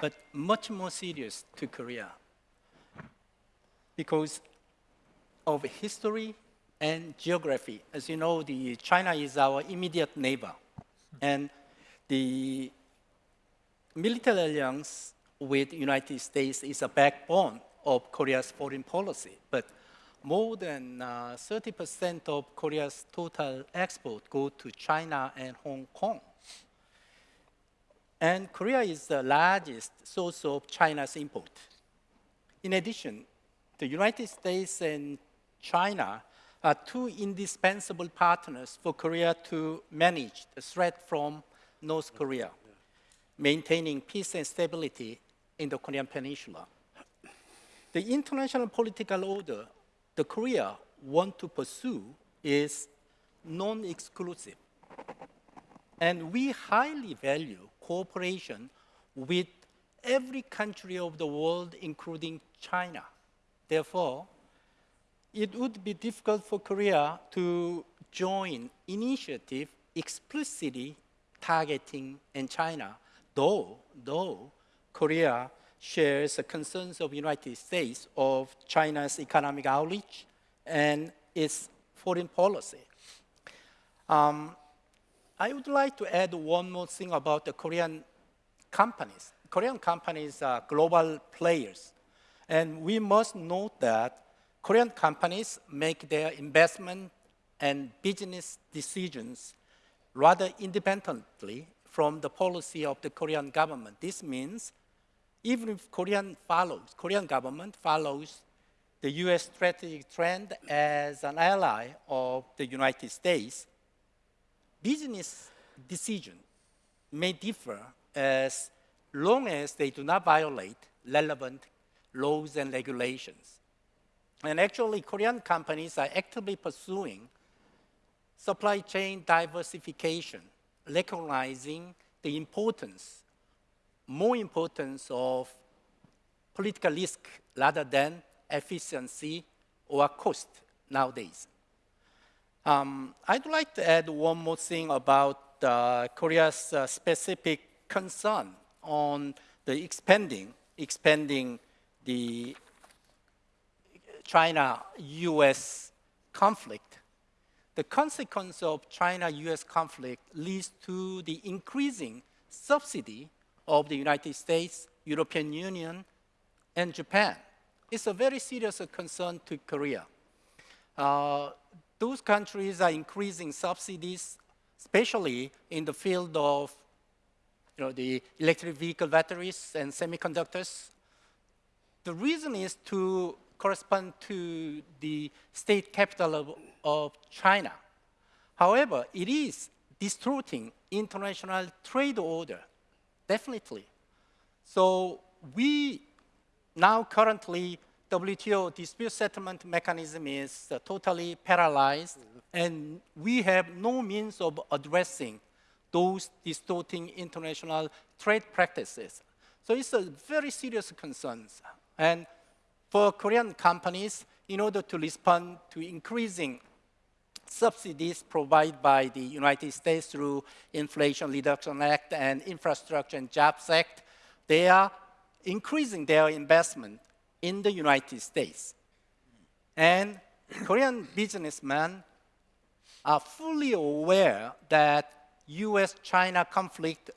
but much more serious to Korea because of history and geography. As you know, the China is our immediate neighbor, and the military alliance with the United States is a backbone of Korea's foreign policy. But more than 30% uh, of Korea's total export go to China and Hong Kong. And Korea is the largest source of China's import. In addition, the United States and China are two indispensable partners for Korea to manage the threat from North Korea, maintaining peace and stability in the Korean Peninsula. The international political order the Korea want to pursue is non-exclusive. And we highly value cooperation with every country of the world, including China. Therefore, it would be difficult for Korea to join initiative explicitly targeting in China, though, though Korea shares the concerns of the United States of China's economic outreach and its foreign policy. Um, I would like to add one more thing about the Korean companies. Korean companies are global players. And we must note that Korean companies make their investment and business decisions rather independently from the policy of the Korean government. This means even if Korean follows, Korean government follows the US strategic trend as an ally of the United States, business decisions may differ as long as they do not violate relevant laws and regulations. And actually, Korean companies are actively pursuing supply chain diversification, recognizing the importance more importance of political risk rather than efficiency or cost nowadays. Um, I'd like to add one more thing about the Korea's uh, specific concern on the expanding, expanding the China-U.S. conflict. The consequence of China-U.S. conflict leads to the increasing subsidy of the United States, European Union, and Japan. It's a very serious concern to Korea. Uh, those countries are increasing subsidies, especially in the field of you know, the electric vehicle batteries and semiconductors. The reason is to correspond to the state capital of, of China. However, it is distorting international trade order, definitely. So we now currently WTO dispute settlement mechanism is uh, totally paralyzed, and we have no means of addressing those distorting international trade practices. So it's a very serious concern. And for Korean companies, in order to respond to increasing subsidies provided by the United States through Inflation Reduction Act and Infrastructure and Jobs Act, they are increasing their investment in the United States. And Korean businessmen are fully aware that US-China conflict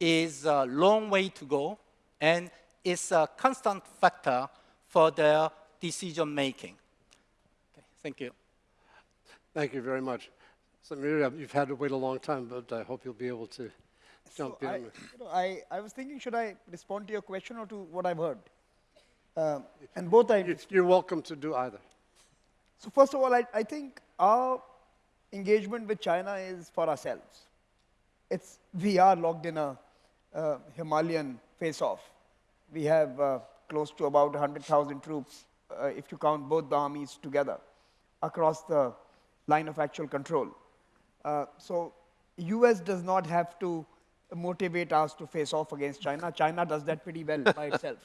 is a long way to go and is a constant factor for their decision making. Okay, thank you. Thank you very much. So Miriam, you've had to wait a long time, but I hope you'll be able to jump So I, in. you know, I, I was thinking, should I respond to your question or to what I've heard? Um, and both I, You- You're welcome to do either. so first of all, I, I think our engagement with China is for ourselves. It's, we are locked in a uh, Himalayan face-off. We have uh, close to about 100,000 troops, uh, if you count both the armies together, across the line of actual control. Uh, so US does not have to motivate us to face off against China. China does that pretty well by itself.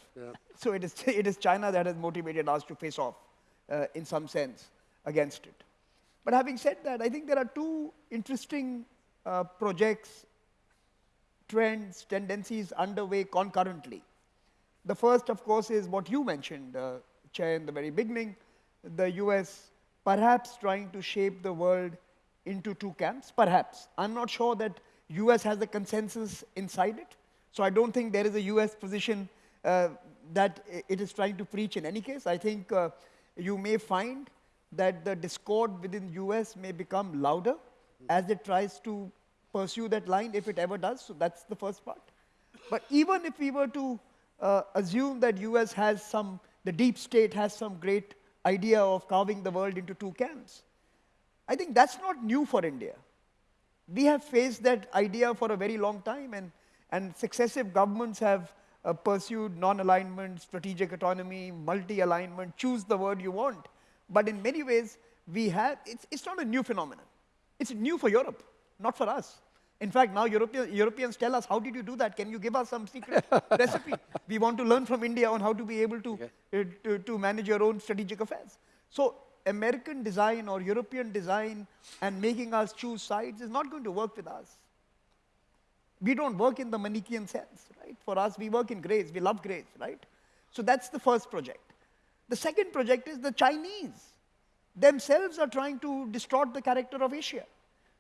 So it is, it is China that has motivated us to face off, uh, in some sense, against it. But having said that, I think there are two interesting uh, projects, trends, tendencies underway concurrently. The first, of course, is what you mentioned, uh, Chair, in the very beginning, the US perhaps trying to shape the world into two camps, perhaps. I'm not sure that US has a consensus inside it, so I don't think there is a US position uh, that it is trying to preach in any case. I think uh, you may find that the discord within US may become louder as it tries to pursue that line, if it ever does, so that's the first part. But even if we were to uh, assume that US has some, the deep state has some great idea of carving the world into two camps, I think that's not new for India. We have faced that idea for a very long time, and, and successive governments have uh, pursued non alignment, strategic autonomy, multi alignment, choose the word you want. But in many ways, we have, it's, it's not a new phenomenon. It's new for Europe, not for us. In fact, now European, Europeans tell us, how did you do that? Can you give us some secret recipe? We want to learn from India on how to be able to, uh, to, to manage your own strategic affairs. So American design or European design and making us choose sides is not going to work with us. We don't work in the Manichaean sense, right? For us, we work in grace. We love grace, right? So that's the first project. The second project is the Chinese themselves are trying to distort the character of Asia.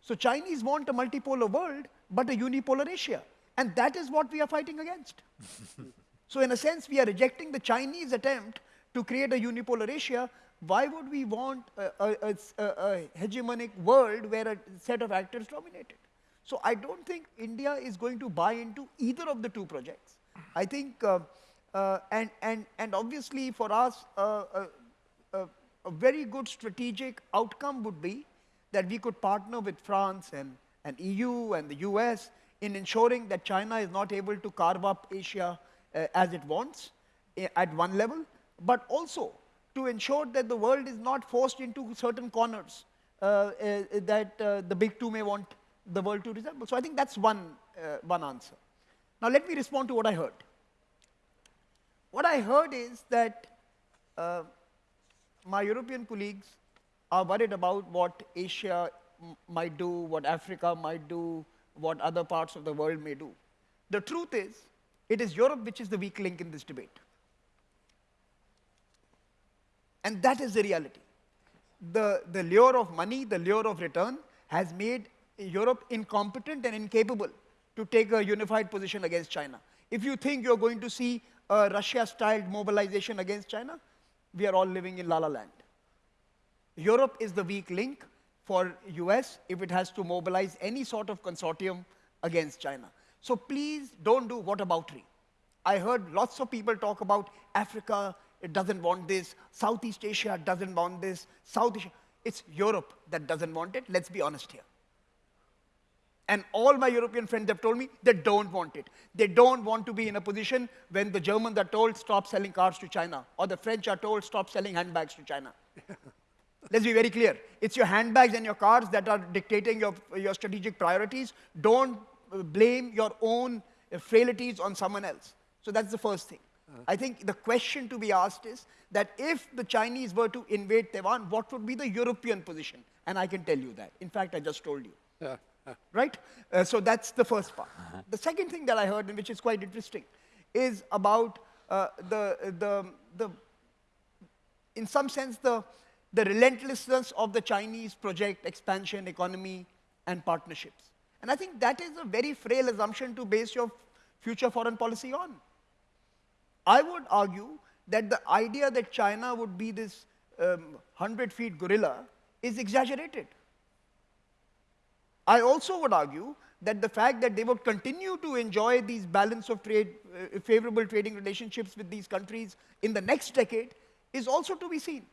So Chinese want a multipolar world, but a unipolar Asia. And that is what we are fighting against. so in a sense, we are rejecting the Chinese attempt to create a unipolar Asia. Why would we want a hegemonic world where a set of actors dominated? So I don't think India is going to buy into either of the two projects. I think, uh, uh, and, and, and obviously for us, uh, uh, uh, a very good strategic outcome would be that we could partner with France and, and EU and the US in ensuring that China is not able to carve up Asia uh, as it wants eh, at one level, but also to ensure that the world is not forced into certain corners uh, uh, that uh, the big two may want the world to resemble. So I think that's one, uh, one answer. Now let me respond to what I heard. What I heard is that my European colleagues are worried about what Asia might do, what Africa might do, what other parts of the world may do. The truth is, it is Europe which is the weak link in this debate. And that is the reality. The, the lure of money, the lure of return, has made Europe incompetent and incapable to take a unified position against China. If you think you're going to see a Russia-styled mobilization against China, we are all living in la la land. Europe is the weak link for US if it has to mobilize any sort of consortium against China. So please don't do whataboutery. I heard lots of people talk about Africa, it doesn't want this, Southeast Asia doesn't want this, South Asia. It's Europe that doesn't want it, let's be honest here. And all my European friends have told me they don't want it. They don't want to be in a position when the Germans are told stop selling cars to China, or the French are told stop selling handbags to China. Let's be very clear. It's your handbags and your cars that are dictating your, your strategic priorities. Don't blame your own frailties on someone else. So that's the first thing. I think the question to be asked is that if the Chinese were to invade Taiwan, what would be the European position? And I can tell you that. In fact, I just told you. Yeah. Right? Uh, so that's the first part. The second thing that I heard, and which is quite interesting, is about uh, the, the, the, in some sense, the, the relentlessness of the Chinese project, expansion, economy, and partnerships. And I think that is a very frail assumption to base your future foreign policy on. I would argue that the idea that China would be this um, 100 feet gorilla is exaggerated. I also would argue that the fact that they would continue to enjoy these balance of trade, uh, favorable trading relationships with these countries in the next decade is also to be seen.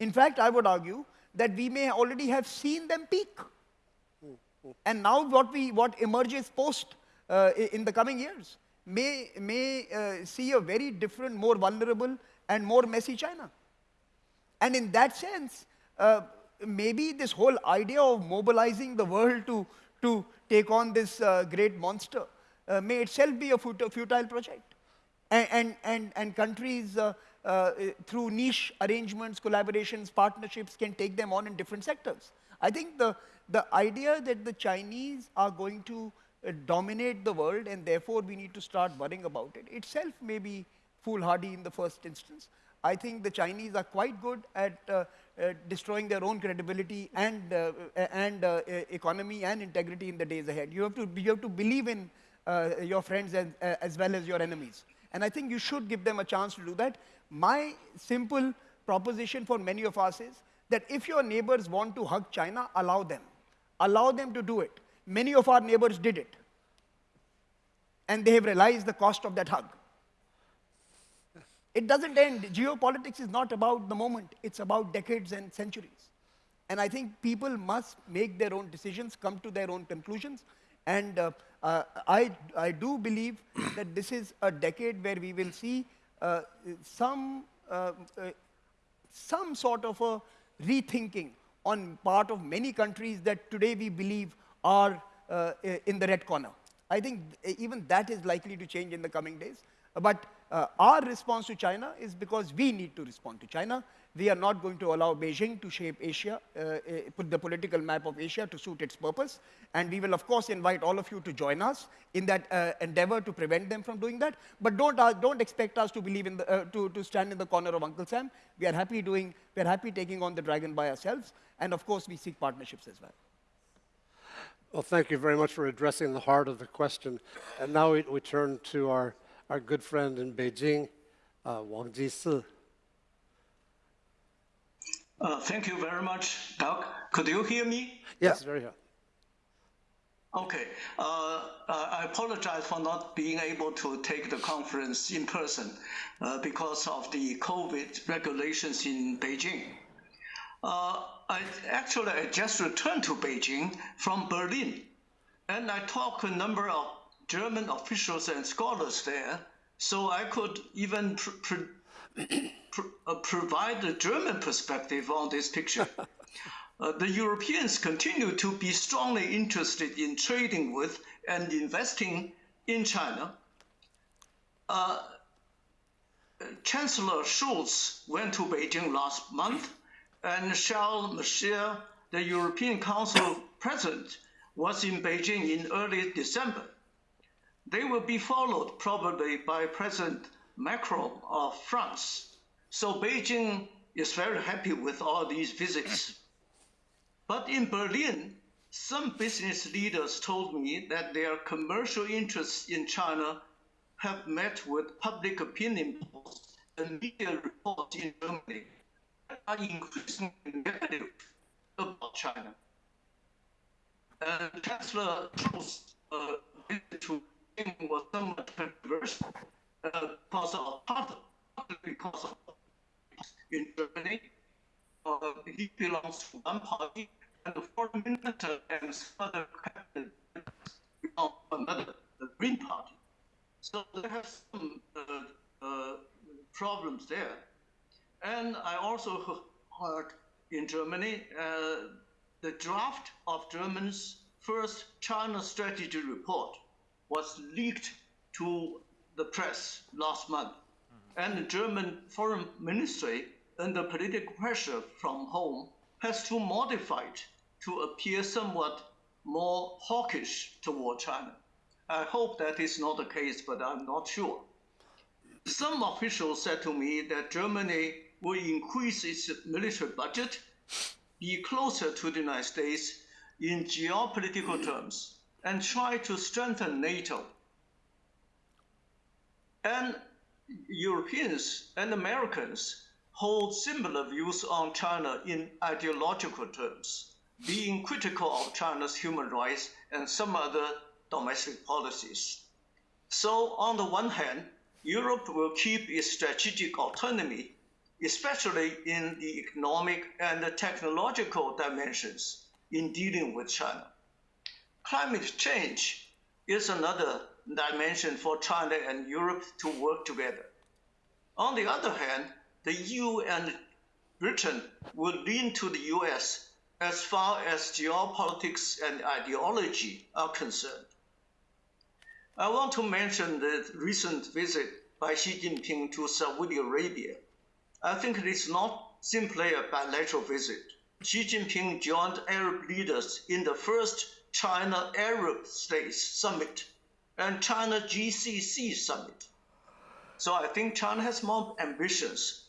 In fact, I would argue that we may already have seen them peak. And now what, we, what emerges post uh, in the coming years may, may uh, see a very different, more vulnerable, and more messy China. And in that sense, uh, maybe this whole idea of mobilizing the world to, to take on this uh, great monster uh, may itself be a fut- futile project. And, and, and, and countries, uh, uh, through niche arrangements, collaborations, partnerships, can take them on in different sectors. I think the, the idea that the Chinese are going to dominate the world and therefore we need to start worrying about it itself may be foolhardy in the first instance. I think the Chinese are quite good at uh, uh, destroying their own credibility and, uh, uh, and uh, economy and integrity in the days ahead. You have to, you have to believe in uh, your friends as, uh, as well as your enemies. And I think you should give them a chance to do that. My simple proposition for many of us is that if your neighbors want to hug China, allow them. Allow them to do it. Many of our neighbors did it. And they have realized the cost of that hug. It doesn't end. Geopolitics is not about the moment, it's about decades and centuries. And I think people must make their own decisions, come to their own conclusions. And uh, uh, I, I do believe that this is a decade where we will see uh, some, uh, uh, some sort of a rethinking on part of many countries that today we believe are uh, in the red corner. I think even that is likely to change in the coming days. But uh, our response to China is because we need to respond to China. We are not going to allow Beijing to shape Asia, uh, put the political map of Asia to suit its purpose. And we will, of course, invite all of you to join us in that uh, endeavor to prevent them from doing that. But don't, uh, don't expect us to believe in the, uh, to, to stand in the corner of Uncle Sam. We are happy doing, we are happy taking on the dragon by ourselves. And of course, we seek partnerships as well. Well, thank you very much for addressing the heart of the question. And now we, we turn to our, our good friend in Beijing, uh, Wang Jisi. Uh, Thank you very much, Doug. Could you hear me? Yes, very well. Okay. Uh, uh, I apologize for not being able to take the conference in person uh, because of the COVID regulations in Beijing. Uh, I actually I just returned to Beijing from Berlin, and I talked to a number of German officials and scholars there, so I could even pr- pr- pr- uh, provide the German perspective on this picture. Uh, the Europeans continue to be strongly interested in trading with and investing in China. Uh, Chancellor Scholz went to Beijing last month, and Charles Michel, the European Council president was in Beijing in early December. They will be followed probably by President Macron of France. So Beijing is very happy with all these visits. But in Berlin, some business leaders told me that their commercial interests in China have met with public opinion polls and media reports in Germany are increasingly negative about China. And Chancellor Truss uh, to Beijing was somewhat controversial uh, because of partly because of in Germany, uh, he belongs to one party, and the foreign minister and other cabinet belong to another, the Green Party. So there have some uh, uh, problems there. And I also heard in Germany uh, the draft of Germany's first China strategy report was leaked to the press last month. And the German foreign ministry, under political pressure from home, has to modify it to appear somewhat more hawkish toward China. I hope that is not the case, but I'm not sure. Some officials said to me that Germany will increase its military budget, be closer to the United States in geopolitical terms, and try to strengthen NATO. And Europeans and Americans hold similar views on China in ideological terms, being critical of China's human rights and some other domestic policies. So, on the one hand, Europe will keep its strategic autonomy, especially in the economic and the technological dimensions in dealing with China. Climate change is another dimension for China and Europe to work together. On the other hand, the EU and Britain will lean to the US as far as geopolitics and ideology are concerned. I want to mention the recent visit by Xi Jinping to Saudi Arabia. I think it is not simply a bilateral visit. Xi Jinping joined Arab leaders in the first China Arab States Summit and China GCC Summit. So I think China has more ambitions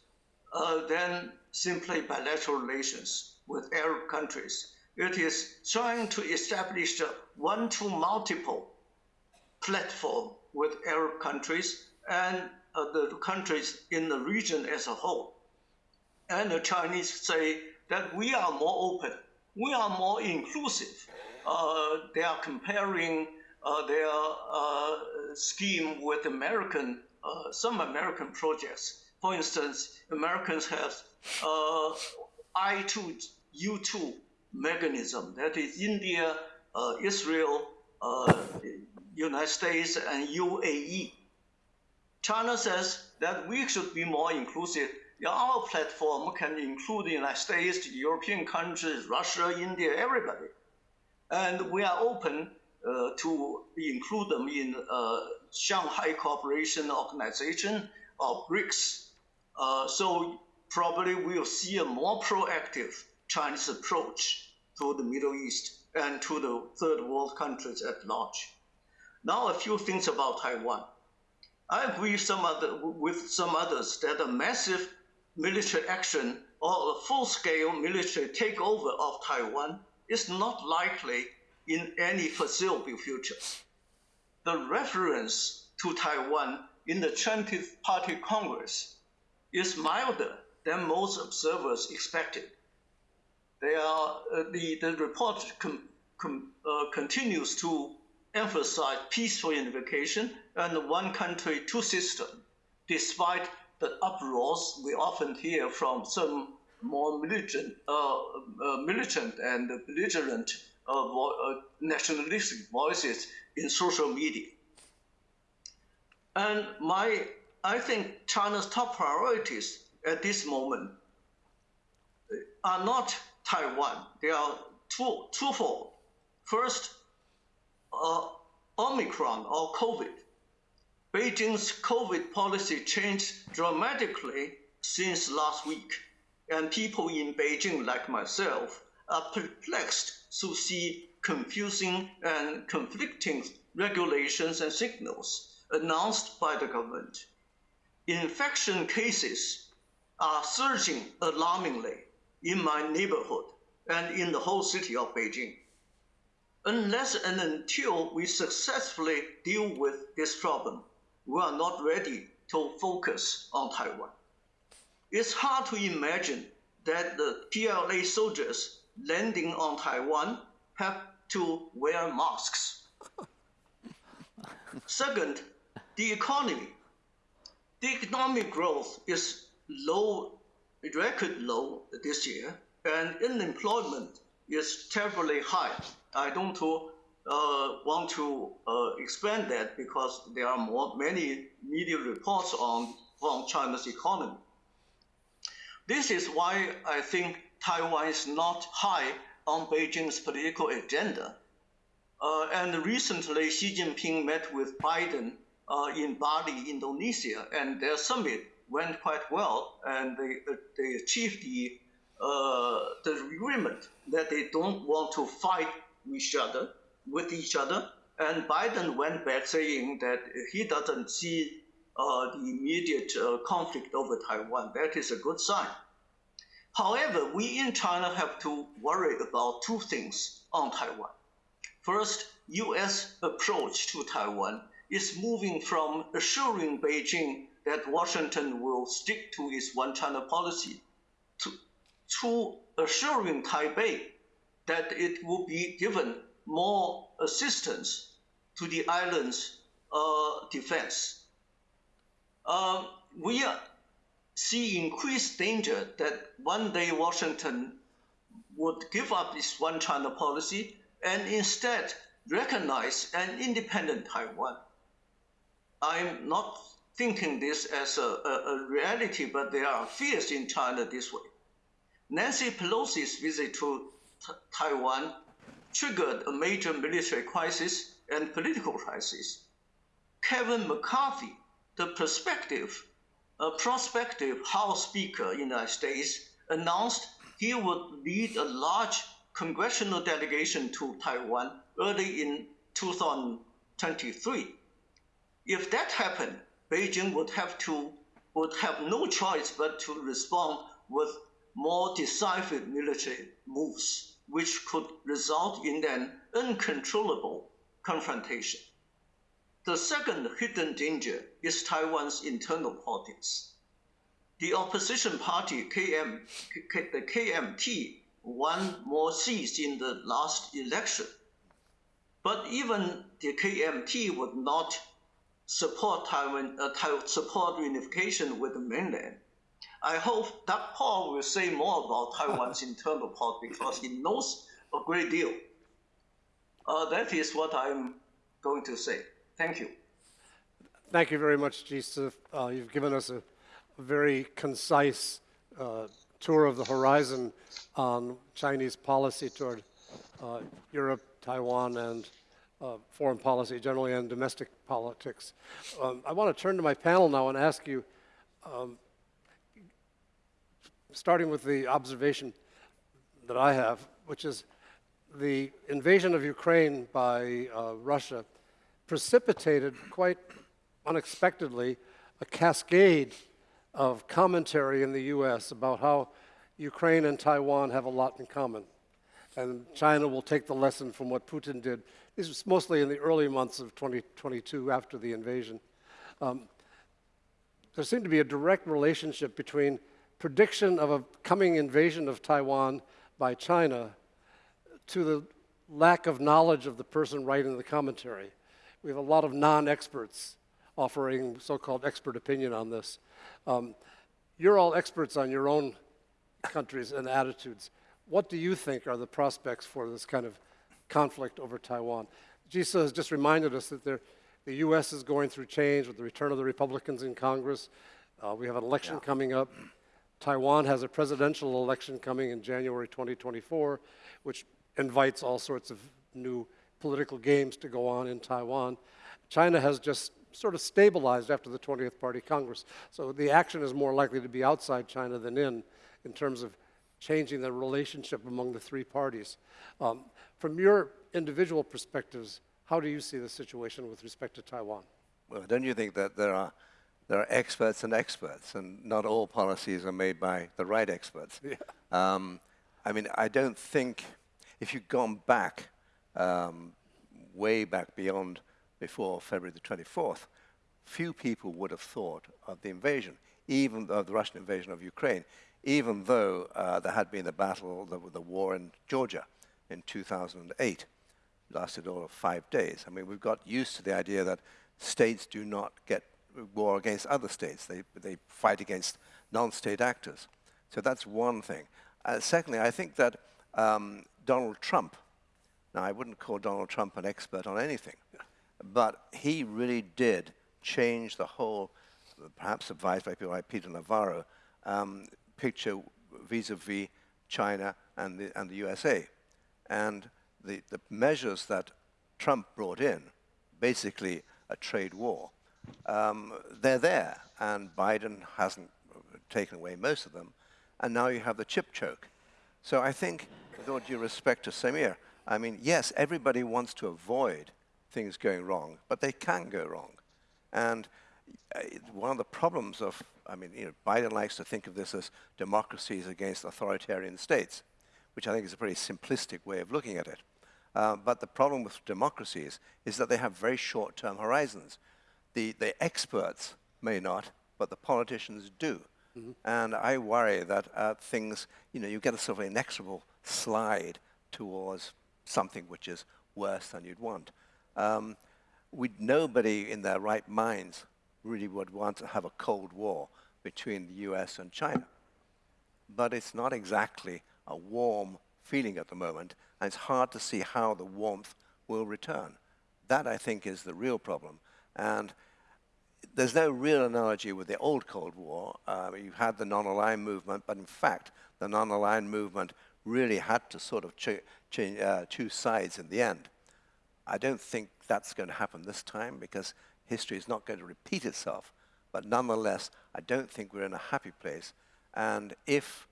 uh, than simply bilateral relations with Arab countries. It is trying to establish a one to multiple platform with Arab countries and uh, the countries in the region as a whole. And the Chinese say that we are more open, we are more inclusive. Uh, they are comparing uh, their uh, scheme with American, uh, some American projects. For instance, Americans have uh, I2, U2 mechanism, that is India, Israel, United States, and UAE. China says that we should be more inclusive. Our platform can include the United States, European countries, Russia, India, everybody. And we are open uh, to include them in uh, Shanghai Cooperation Organization or BRICS. Uh, so probably we'll see a more proactive Chinese approach to the Middle East and to the third world countries at large. Now, a few things about Taiwan. I agree some other, with some others that a massive military action or a full-scale military takeover of Taiwan is not likely in any foreseeable future. The reference to Taiwan in the 20th Party Congress is milder than most observers expected. They are, uh, the, the report com, com, uh, continues to emphasize peaceful unification and one country, two system, despite the uproars we often hear from some more militant, uh, uh militant and belligerent uh, nationalistic voices in social media. And my, I think China's top priorities at this moment are not Taiwan. They are two, twofold. First, uh, Omicron or COVID. Beijing's COVID policy changed dramatically since last week, and people in Beijing, like myself, are perplexed to see confusing and conflicting regulations and signals announced by the government. Infection cases are surging alarmingly in my neighborhood and in the whole city of Beijing. Unless and until we successfully deal with this problem, we are not ready to focus on Taiwan. It's hard to imagine that the PLA soldiers landing on Taiwan have to wear masks. Second, the economy. The economic growth is low, record low this year, and unemployment is terribly high. I don't uh, want to uh, expand that because there are more, many media reports on from China's economy. This is why I think Taiwan is not high on Beijing's political agenda. Uh, and recently, Xi Jinping met with Biden uh, in Bali, Indonesia, and their summit went quite well, and they, uh, they achieved the, uh, the agreement that they don't want to fight each other, with each other. And Biden went back saying that he doesn't see uh, the immediate uh, conflict over Taiwan. That is a good sign. However, we in China have to worry about two things on Taiwan. First, U.S. approach to Taiwan is moving from assuring Beijing that Washington will stick to its one China policy to, to assuring Taipei that it will be given more assistance to the island's uh, defense. Uh, we see increased danger that one day Washington would give up its one China policy and instead recognize an independent Taiwan. I'm not thinking this as a, a, a reality, but there are fears in China this way. Nancy Pelosi's visit to Taiwan triggered a major military crisis and political crisis. Kevin McCarthy, the perspective a prospective House Speaker in the United States announced he would lead a large congressional delegation to Taiwan early in 2023. If that happened, Beijing would have to would have no choice but to respond with more decisive military moves, which could result in an uncontrollable confrontation. The second hidden danger is Taiwan's internal politics. The opposition party, KM, the KMT, won more seats in the last election. But even the KMT would not support Taiwan, uh, support unification with the mainland. I hope Doug Paal will say more about Taiwan's internal politics because he knows a great deal. Uh, that is what I'm going to say. Thank you. Thank you very much, Jisi. Uh, you've given us a, a very concise uh, tour of the horizon on Chinese policy toward uh, Europe, Taiwan, and uh, foreign policy generally, and domestic politics. Um, I want to turn to my panel now and ask you, um, starting with the observation that I have, which is the invasion of Ukraine by uh, Russia precipitated quite unexpectedly a cascade of commentary in the US about how Ukraine and Taiwan have a lot in common. And China will take the lesson from what Putin did. This was mostly in the early months of 2022 after the invasion. Um, there seemed to be a direct relationship between prediction of a coming invasion of Taiwan by China to the lack of knowledge of the person writing the commentary. We have a lot of non-experts offering so-called expert opinion on this. Um, you're all experts on your own countries and attitudes. What do you think are the prospects for this kind of conflict over Taiwan? Jisi has just reminded us that there, the U.S. is going through change with the return of the Republicans in Congress. Uh, we have an election yeah. coming up. Taiwan has a presidential election coming in January 2024, which invites all sorts of new political games to go on in Taiwan. China has just sort of stabilized after the 20th Party Congress. So the action is more likely to be outside China than in, in terms of changing the relationship among the three parties. Um, from your individual perspectives, how do you see the situation with respect to Taiwan? Well, don't you think that there are, there are experts and experts, and not all policies are made by the right experts? Yeah. Um, I mean, I don't think, if you'd gone back, um, way back beyond before February the 24th, few people would have thought of the invasion, even of the Russian invasion of Ukraine, even though uh, there had been the battle, the, the war in Georgia in 2008 lasted all of five days. I mean, we've got used to the idea that states do not get war against other states. They, they fight against non-state actors. So that's one thing. Uh, secondly, I think that um, Donald Trump, now I wouldn't call Donald Trump an expert on anything, but he really did change the whole, perhaps advised by people like Peter Navarro, um, picture vis-a-vis -vis China and the, and the USA. And the, the measures that Trump brought in, basically a trade war, um, they're there, and Biden hasn't taken away most of them, and now you have the chip choke. So I think, with all due respect to Samir, I mean, yes, everybody wants to avoid things going wrong, but they can go wrong. And uh, one of the problems of, I mean, you know, Biden likes to think of this as democracies against authoritarian states, which I think is a pretty simplistic way of looking at it. Uh, but the problem with democracies is that they have very short-term horizons. The, the experts may not, but the politicians do. Mm -hmm. And I worry that uh, things, you know, you get a sort of inexorable slide towards something which is worse than you'd want. Um, we, nobody in their right minds really would want to have a Cold War between the US and China. But it's not exactly a warm feeling at the moment, and it's hard to see how the warmth will return. That, I think, is the real problem. And there's no real analogy with the old Cold War. Uh, you had the non-aligned movement, but in fact, the non-aligned movement really had to sort of ch uh, choose sides in the end. I don't think that's going to happen this time because history is not going to repeat itself. But nonetheless, I don't think we're in a happy place. And if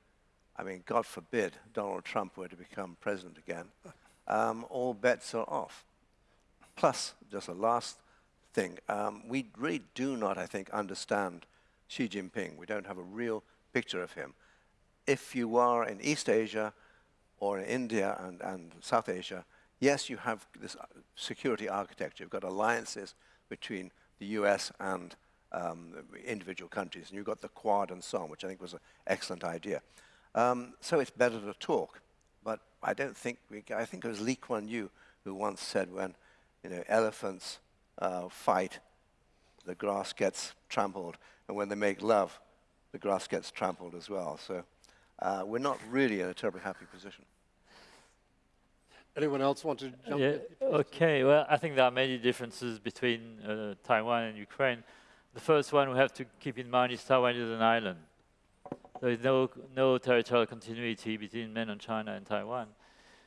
I mean, God forbid Donald Trump were to become president again, um, all bets are off. Plus, just a last thing, um, we really do not, I think, understand Xi Jinping. We don't have a real picture of him. If you are in East Asia or in India and, and South Asia, yes, you have this security architecture. You've got alliances between the US and um, individual countries, and you've got the Quad and so on, which I think was an excellent idea. Um, so it's better to talk. But I don't think, we, I think it was Lee Kuan Yew who once said when you know, elephants uh, fight, the grass gets trampled, and when they make love, the grass gets trampled as well. So uh, we're not really in a terribly happy position. Anyone else want to jump yeah, in? Okay, well, I think there are many differences between uh, Taiwan and Ukraine. The first one we have to keep in mind is Taiwan is an island. There is no, no territorial continuity between mainland China and Taiwan.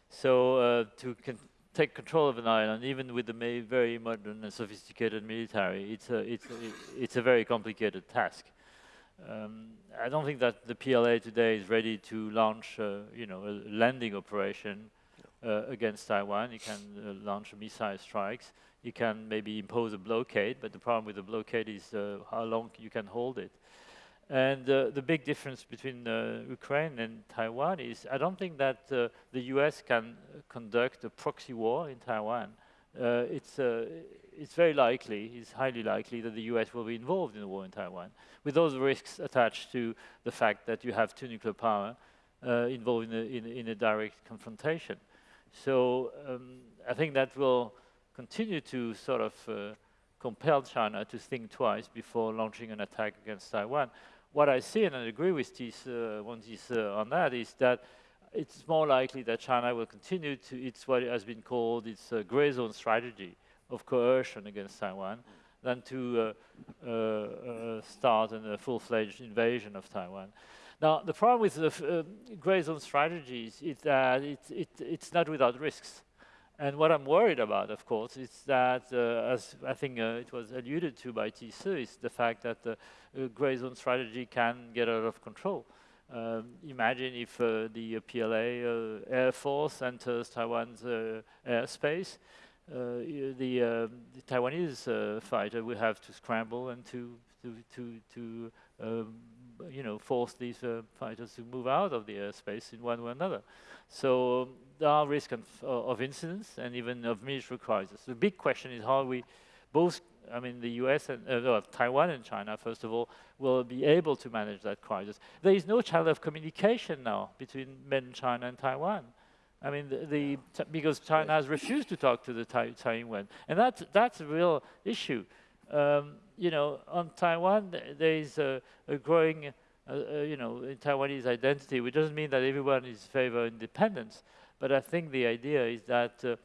So uh, to con take control of an island, even with the very modern and sophisticated military, it's a, it's a, it's a very complicated task. Um, I don't think that the PLA today is ready to launch, uh, you know, a landing operation uh, against Taiwan. You can uh, launch missile strikes. You can maybe impose a blockade, but the problem with the blockade is uh, how long you can hold it. And uh, the big difference between uh, Ukraine and Taiwan is I don't think that uh, the US can conduct a proxy war in Taiwan. Uh, it's, uh, it's very likely, it's highly likely that the US will be involved in a war in Taiwan, with those risks attached to the fact that you have two nuclear power uh, involved in a, in, in a, direct confrontation. So um, I think that will continue to sort of compel China to think twice before launching an attack against Taiwan what I see, and I agree with this, uh, uh, on that, is that it's more likely that China will continue to, it's what has been called its uh, gray zone strategy of coercion against Taiwan than to uh, uh, uh start a full-fledged invasion of Taiwan. Now, the problem with the gray zone strategies is that it, it, it's not without risks. And what I'm worried about, of course, is that, uh, as I think uh, it was alluded to by Tse, is the fact that the uh, gray zone strategy can get out of control. Um, imagine if uh, the PLA uh, Air Force enters Taiwan's uh, airspace, uh, the, the, Taiwanese uh, fighter will have to scramble and to to to, to um, you know force these uh, fighters to move out of the airspace in one way or another. So um, there are risks of, of incidents and even of military crisis. The big question is how we both I mean, the US and uh, Taiwan and China, first of all, will be able to manage that crisis. There is no channel of communication now between mainland China and Taiwan. I mean, the, the because China has refused to talk to the Taiwan, and that's that's a real issue. Um, you know, on Taiwan, there is a, a growing, uh, uh, you know, Taiwanese identity, which doesn't mean that everyone is favor independence, but I think the idea is that uh,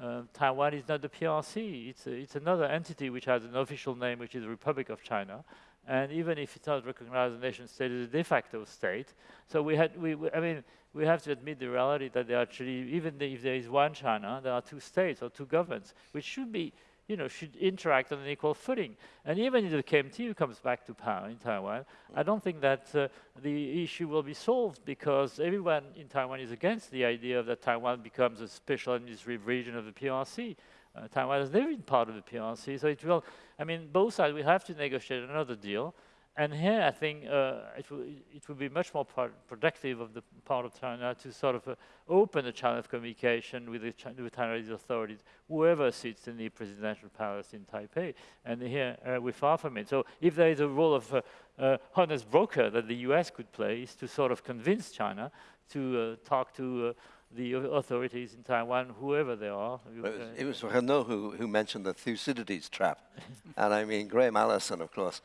uh, Taiwan is not the PRC. It's, a, it's another entity which has an official name, which is the Republic of China. And even if it's not recognized as a nation state, it's a de facto state. So we had, we, we, I mean, we have to admit the reality that there actually, even if there is one China, there are two states or two governments, which should be you know, should interact on an equal footing. And even if the KMT comes back to power in Taiwan, I don't think that uh, the issue will be solved because everyone in Taiwan is against the idea that Taiwan becomes a special administrative region of the PRC. Uh, Taiwan has never been part of the PRC, so it will, I mean, both sides will have to negotiate another deal. And here, I think uh, it, will, it will be much more productive of the part of China to sort of uh, open a channel of communication with the with Chinese authorities, whoever sits in the presidential palace in Taipei. And here, uh, we're far from it. So if there is a role of uh, uh, honest broker that the US could play, is to sort of convince China to uh, talk to the authorities in Taiwan, whoever they are. It was, it was Renaud who, who mentioned the Thucydides trap. and I mean, Graham Allison, of course,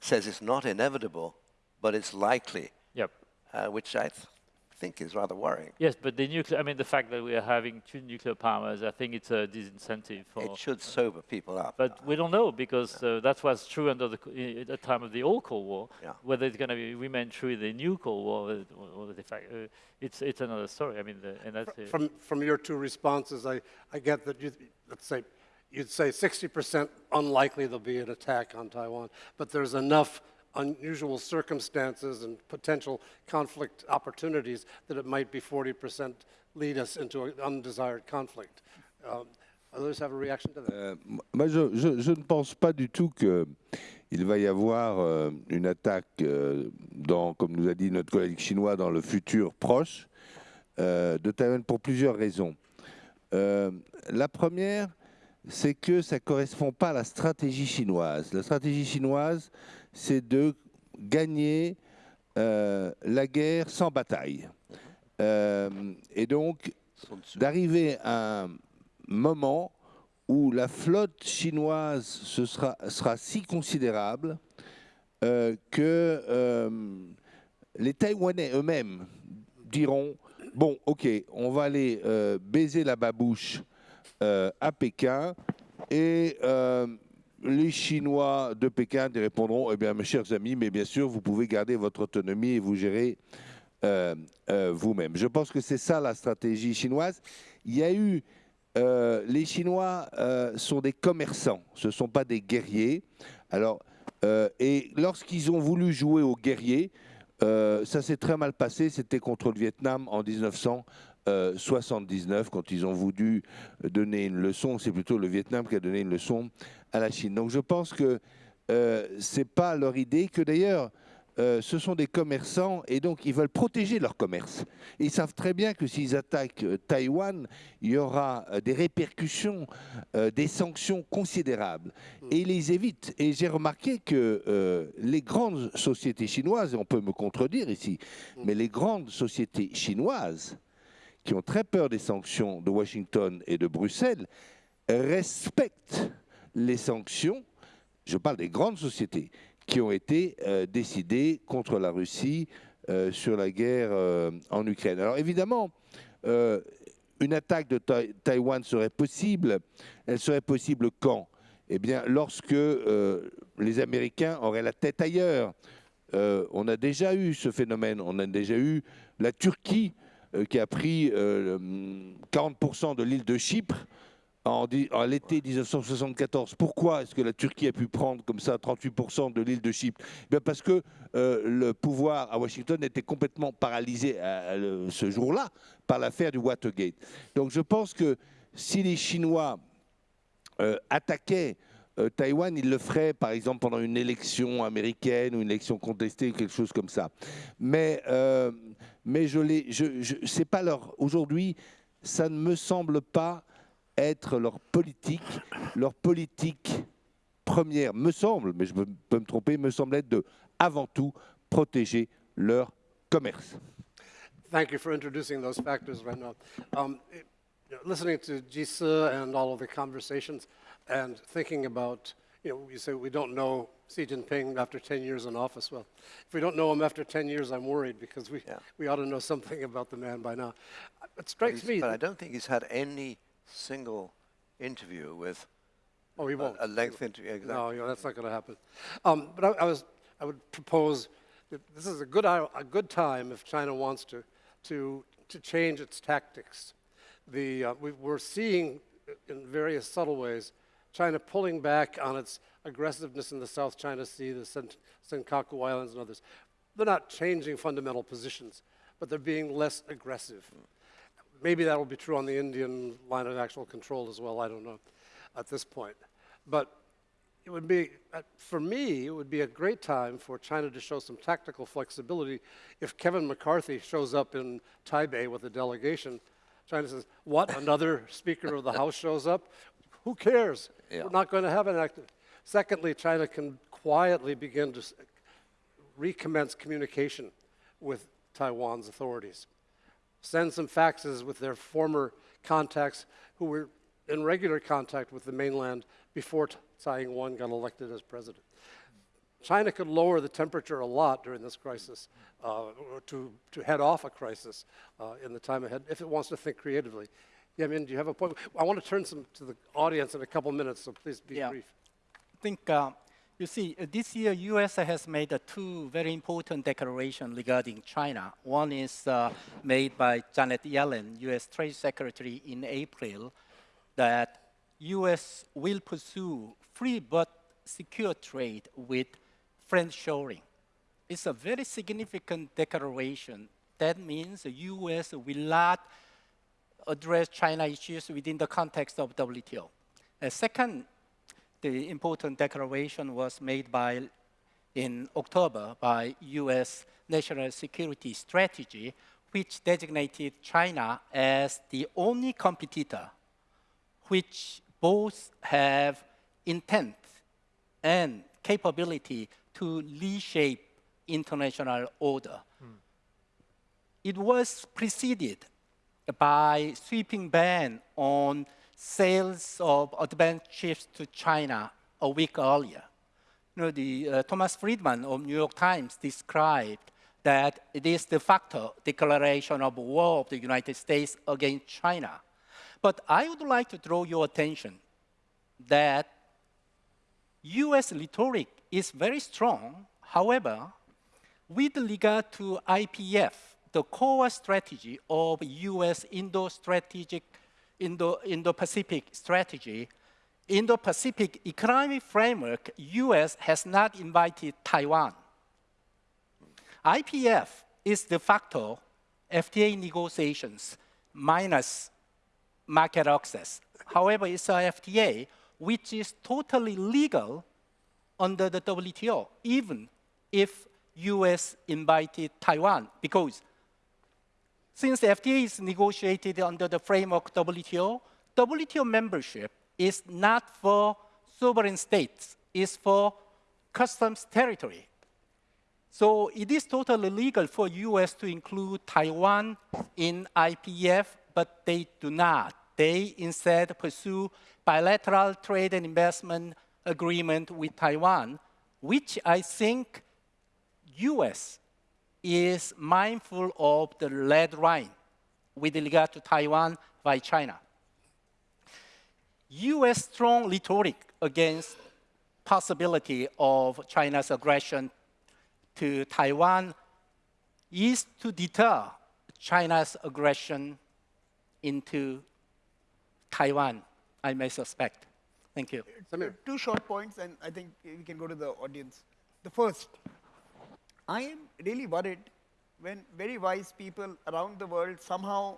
says it's not inevitable, but it's likely. Yep. Uh, which I th think is rather worrying. Yes, but the nuclear, I mean, the fact that we are having two nuclear powers, I think it's a disincentive for... It should sober people up. But we don't know, because yeah. uh, that was true under the, at the time of the old Cold War. Yeah. Whether it's going to remain true in the new Cold War, or, or the fact, uh, it's, it's another story. I mean, the, and that's... From, from your two responses, I, I get that you, let's say, you'd say 60% unlikely there'll be an attack on Taiwan, but there's enough unusual circumstances and potential conflict opportunities that it might be 40% lead us into an undesired conflict. Um, others have a reaction to that? Euh, moi, je, je, je, ne pense pas du tout qu'il va y avoir euh, une attaque, euh, dans, comme nous a dit notre collègue chinois, dans le futur proche euh, de Taïwan pour plusieurs raisons. Euh, la première, c'est que ça ne correspond pas à la stratégie chinoise. La stratégie chinoise, c'est de gagner euh, la guerre sans bataille. Euh, et donc, d'arriver à un moment où la flotte chinoise sera, si considérable euh, que les Taïwanais eux-mêmes diront, bon, ok, on va aller baiser la babouche à Pékin et euh, les Chinois de Pékin répondront, eh bien, mes chers amis, mais bien sûr, vous pouvez garder votre autonomie et vous gérer euh, vous-même. Je pense que c'est ça la stratégie chinoise. Il y a eu, les Chinois sont des commerçants, ce ne sont pas des guerriers. Alors, et lorsqu'ils ont voulu jouer aux guerriers, ça s'est très mal passé, c'était contre le Vietnam en 1900. 79, euh, quand ils ont voulu donner une leçon, c'est plutôt le Vietnam qui a donné une leçon à la Chine. Donc je pense que euh, ce n'est pas leur idée, que d'ailleurs, euh, ce sont des commerçants et donc ils veulent protéger leur commerce. Ils savent très bien que s'ils attaquent Taïwan, il y aura des répercussions, des sanctions considérables. Et ils les évitent. Et j'ai remarqué que les grandes sociétés chinoises, et on peut me contredire ici, mais les grandes sociétés chinoises qui ont très peur des sanctions de Washington et de Bruxelles, respectent les sanctions, je parle des grandes sociétés, qui ont été euh, décidées contre la Russie euh, sur la guerre euh, en Ukraine. Alors évidemment, une attaque de Taïwan serait possible. Elle serait possible quand? Eh bien, lorsque les Américains auraient la tête ailleurs. on a déjà eu ce phénomène. On a déjà eu la Turquie qui a pris 40% euh, de l'île de Chypre en, en l'été 1974. Pourquoi est-ce que la Turquie a pu prendre comme ça 38% de l'île de Chypre? Eh bien Parce que euh, le pouvoir à Washington était complètement paralysé à- ce jour-là par l'affaire du Watergate. Donc je pense que si les Chinois euh, attaquaient euh, Taïwan, ils le feraient par exemple pendant une élection américaine ou une élection contestée, quelque chose comme ça. Mais, euh, mais je l'ai, je, je- c'est pas leur. Aujourd'hui, ça ne me semble pas être leur politique. Leur politique première, me semble, mais je peux me tromper, me semble être de, avant tout, protéger leur commerce. Thank you for introducing those factors right now. Um, listening to Jisa and all of the conversations and thinking about, you know, you say we don't know Xi Jinping after 10 years in office. Well, if we don't know him after 10 years, I'm worried because we, Yeah. we ought to know something about the man by now. It strikes He's- me. But I don't think he's had any single interview with oh, he won't. a length interview. Exactly. No, you know, that's not going to happen. Um, but I, I was, I would propose that this is a good, a good time if China wants to, to, to change its tactics. The, uh, we, we're seeing in various subtle ways China pulling back on its aggressiveness in the South China Sea, the Sen- Senkaku Islands, and others. They're not changing fundamental positions, but they're being less aggressive. Maybe that will be true on the Indian line of actual control as well. I don't know at this point. But it would be, uh, for me, it would be a great time for China to show some tactical flexibility. If Kevin McCarthy shows up in Taipei with a delegation, China says, What? Another Speaker of the House shows up? Who cares? Yeah. We're not going to have an active. Secondly, China can quietly begin to recommence communication with Taiwan's authorities send some faxes with their former contacts who were in regular contact with the mainland before Tsai Ing-wen got elected as president. China could lower the temperature a lot during this crisis uh, to, to head off a crisis uh, in the time ahead if it wants to think creatively. Yeah, I mean, do you have a point? I want to turn some to the audience in a couple minutes, so please be Yeah. brief. I think, uh, you see, uh, this year U.S. has made uh, two very important declarations regarding China. One is uh, made by Janet Yellen, U.S. Trade Secretary, in April, that U.S. will pursue free but secure trade with friendshoring. It's a very significant declaration. That means the U.S. will not address China issues within the context of WTO. Uh, second, the important declaration was made by, in October by U.S. National Security Strategy, which designated China as the only competitor which both have intent and capability to reshape international order. It was preceded by sweeping ban on sales of advanced chips to China a week earlier. You know, the, uh, Thomas Friedman of New York Times described that it is de facto declaration of war of the United States against China. But I would like to draw your attention that US rhetoric is very strong. However, with regard to IPEF, the core strategy of US Indo-strategic, Indo, Indo-Pacific strategy, Indo-Pacific economic framework, US has not invited Taiwan. IPEF is de facto FTA negotiations minus market access. However, it's a FTA which is totally legal under the WTO, even if US invited Taiwan, because since FTA is negotiated under the framework WTO, WTO membership is not for sovereign states, it's for customs territory. So it is totally legal for US to include Taiwan in IPEF, but they do not. They instead pursue bilateral trade and investment agreement with Taiwan, which I think US is mindful of the red line with regard to Taiwan by China. US strong rhetoric against possibility of China's aggression to Taiwan is to deter China's aggression into Taiwan I may suspect. Thank you. Samir. Two short points, and I think we can go to the audience. The first, I am really worried when very wise people around the world somehow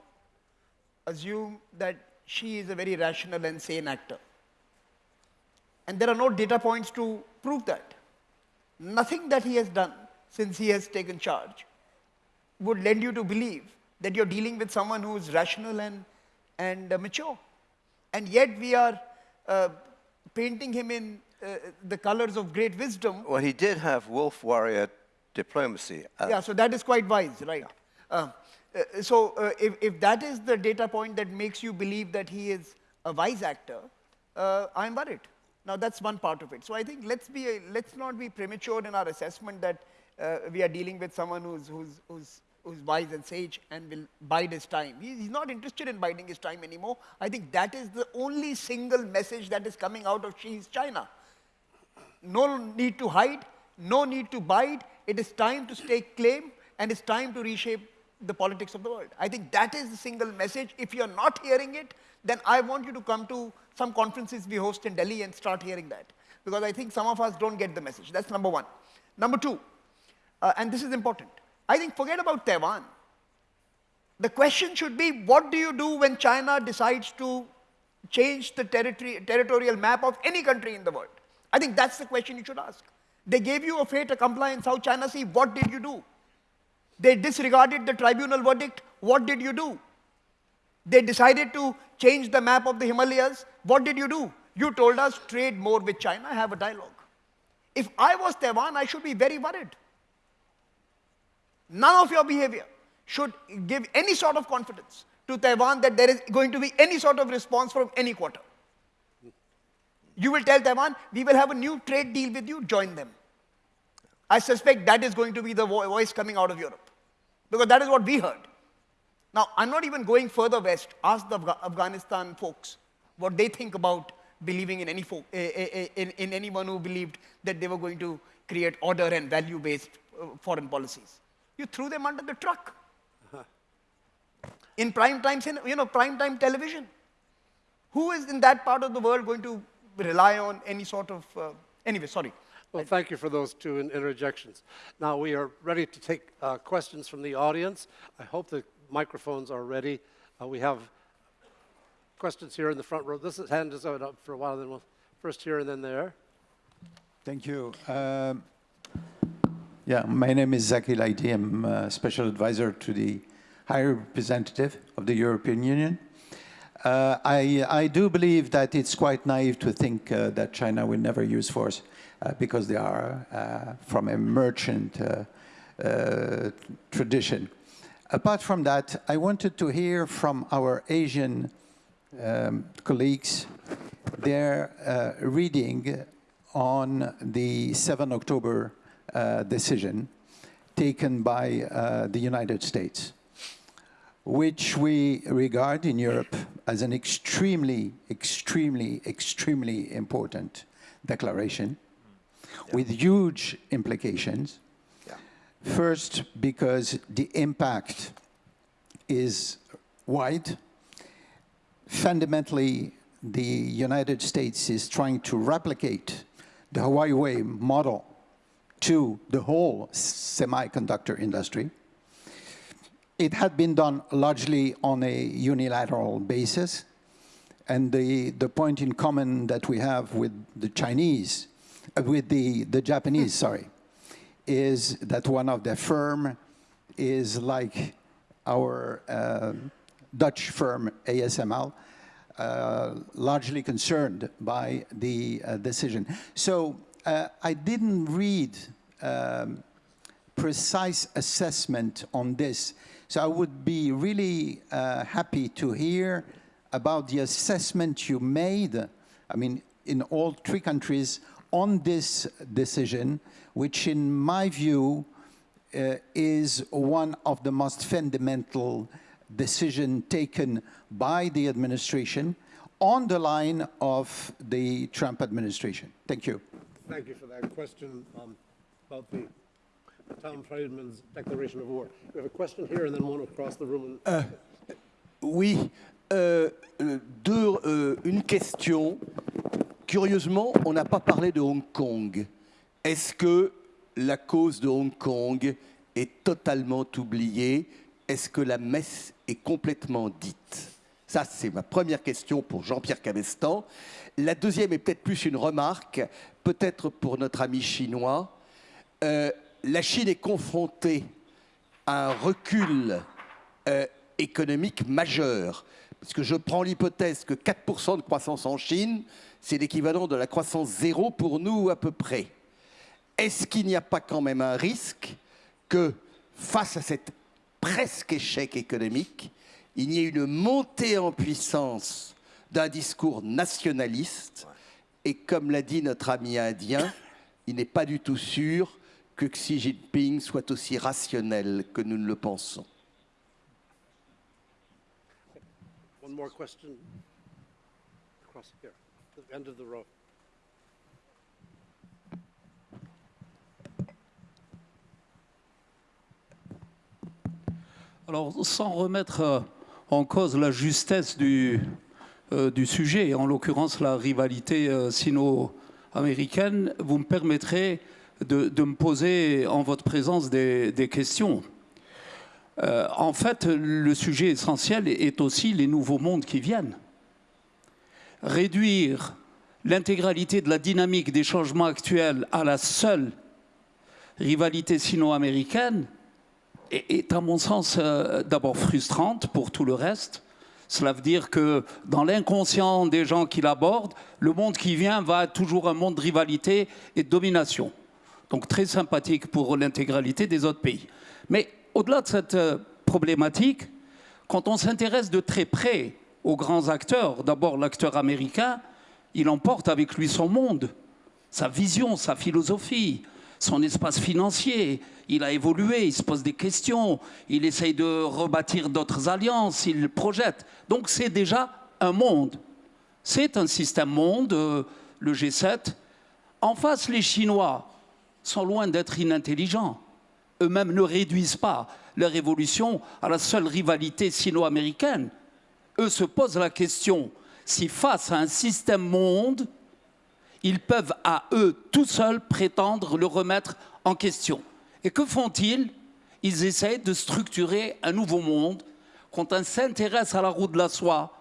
assume that Xi is a very rational and sane actor. And there are no data points to prove that. Nothing that he has done since he has taken charge would lend you to believe that you're dealing with someone who is rational and, and uh, mature. And yet we are uh, painting him in uh, the colors of great wisdom. Well, he did have wolf warrior diplomacy. Yeah, so that is quite wise, right? Uh, uh, so uh, if, if that is the data point that makes you believe that he is a wise actor, uh, I'm worried. Now that's one part of it. So I think let's be a, let's not be premature in our assessment that uh, we are dealing with someone who's who's who's who's wise and sage and will bide his time. He's not interested in biding his time anymore. I think that is the only single message that is coming out of Xi's China no need to hide, no need to bide. It is time to stake claim, and it's time to reshape the politics of the world. I think that is the single message. If you're not hearing it, then I want you to come to some conferences we host in Delhi and start hearing that. Because I think some of us don't get the message. That's number one. Number two, uh, and this is important, I think forget about Taiwan. The question should be what do you do when China decides to change the territory, territorial map of any country in the world? I think that's the question you should ask. They gave you a fait accompli in South China Sea. What did you do? They disregarded the tribunal verdict. What did you do? They decided to change the map of the Himalayas. What did you do? You told us trade more with China, have a dialogue. If I was Taiwan, I should be very worried. None of your behavior should give any sort of confidence to Taiwan that there is going to be any sort of response from any quarter. You will tell Taiwan, we will have a new trade deal with you, join them. I suspect that is going to be the voice coming out of Europe. Because that is what we heard. Now, I'm not even going further west. Ask the Afghanistan folks what they think about believing in, any eh, eh, eh, in, in anyone who believed that they were going to create order and value based uh, foreign policies. You threw them under the truck. In prime time, you know, prime time television. Who is in that part of the world going to rely on any sort of. Uh, anyway, sorry. Well, thank you for those two interjections. Now we are ready to take uh, questions from the audience. I hope the microphones are ready. Uh, we have questions here in the front row. This is, hand is up for a while, then we'll first here and then there. Thank you. Um, yeah, my name is Zaki Laidi. I'm a special advisor to the High Representative of the European Union. Uh, I, I do believe that it's quite naive to think uh, that China will never use force uh, because they are uh, from a merchant uh, uh, tradition. Apart from that, I wanted to hear from our Asian um, colleagues their uh, reading on the 7 October uh, decision taken by uh, the United States, which we regard in Europe as an extremely, extremely, extremely important declaration with huge implications. First, because the impact is wide. Fundamentally, the United States is trying to replicate the Huawei model to the whole semiconductor industry. It had been done largely on a unilateral basis. And the, the point in common that we have with the Chinese, with the, the Japanese, sorry, is that one of the firm is like our uh, Dutch firm ASML, uh, largely concerned by the uh, decision. So uh, I didn't read um, precise assessment on this. So I would be really uh, happy to hear about the assessment you made, I mean, in all three countries on this decision, which in my view uh, is one of the most fundamental decision taken by the administration on the line of the Trump administration. Thank you. Thank you for that question um, about the Tom Friedman's declaration of war. We have a question here and then one across the room. Oui, Euh, euh, deux, euh, une question. Curieusement, on n'a pas parlé de Hong Kong. Est-ce que la cause de Hong Kong est totalement oubliée? Est-ce que la messe est complètement dite? Ça, c'est ma première question pour Jean-Pierre Cabestan. La deuxième est peut-être plus une remarque, peut-être pour notre ami chinois. Euh, la Chine est confrontée à un recul euh, économique majeur. Parce que je prends l'hypothèse que 4% de croissance en Chine, c'est l'équivalent de la croissance zéro pour nous à peu près. Est-ce qu'il n'y a pas quand même un risque que face à cet presque échec économique, il y ait une montée en puissance d'un discours nationaliste? Et comme l'a dit notre ami indien, il n'est pas du tout sûr que Xi Jinping soit aussi rationnel que nous ne le pensons. Question. Alors, sans remettre euh, en cause la justesse du, euh, du sujet, en l'occurrence la rivalité euh, sino-américaine, vous me permettrez de, de, me poser en votre présence des, des questions. Euh, en fait, le sujet essentiel est aussi les nouveaux mondes qui viennent. Réduire l'intégralité de la dynamique des changements actuels à la seule rivalité sino-américaine est, à mon sens, euh, d'abord frustrante pour tout le reste. Cela veut dire que dans l'inconscient des gens qui l'abordent, le monde qui vient va être toujours un monde de rivalité et de domination. Donc très sympathique pour l'intégralité des autres pays. Mais au-delà de cette euh, problématique, quand on s'intéresse de très près aux grands acteurs, d'abord l'acteur américain, il emporte avec lui son monde, sa vision, sa philosophie, son espace financier. Il a évolué, il se pose des questions, il essaye de rebâtir d'autres alliances, il projette. Donc c'est déjà un monde. C'est un système monde, euh, le G7. En face, les Chinois sont loin d'être inintelligents. Eux-mêmes ne réduisent pas leur évolution à la seule rivalité sino-américaine. Eux se posent la question si face à un système monde, ils peuvent à eux tout seuls prétendre le remettre en question. Et que font-ils? Ils essayent de structurer un nouveau monde. Quand on s'intéresse à la roue de la soie,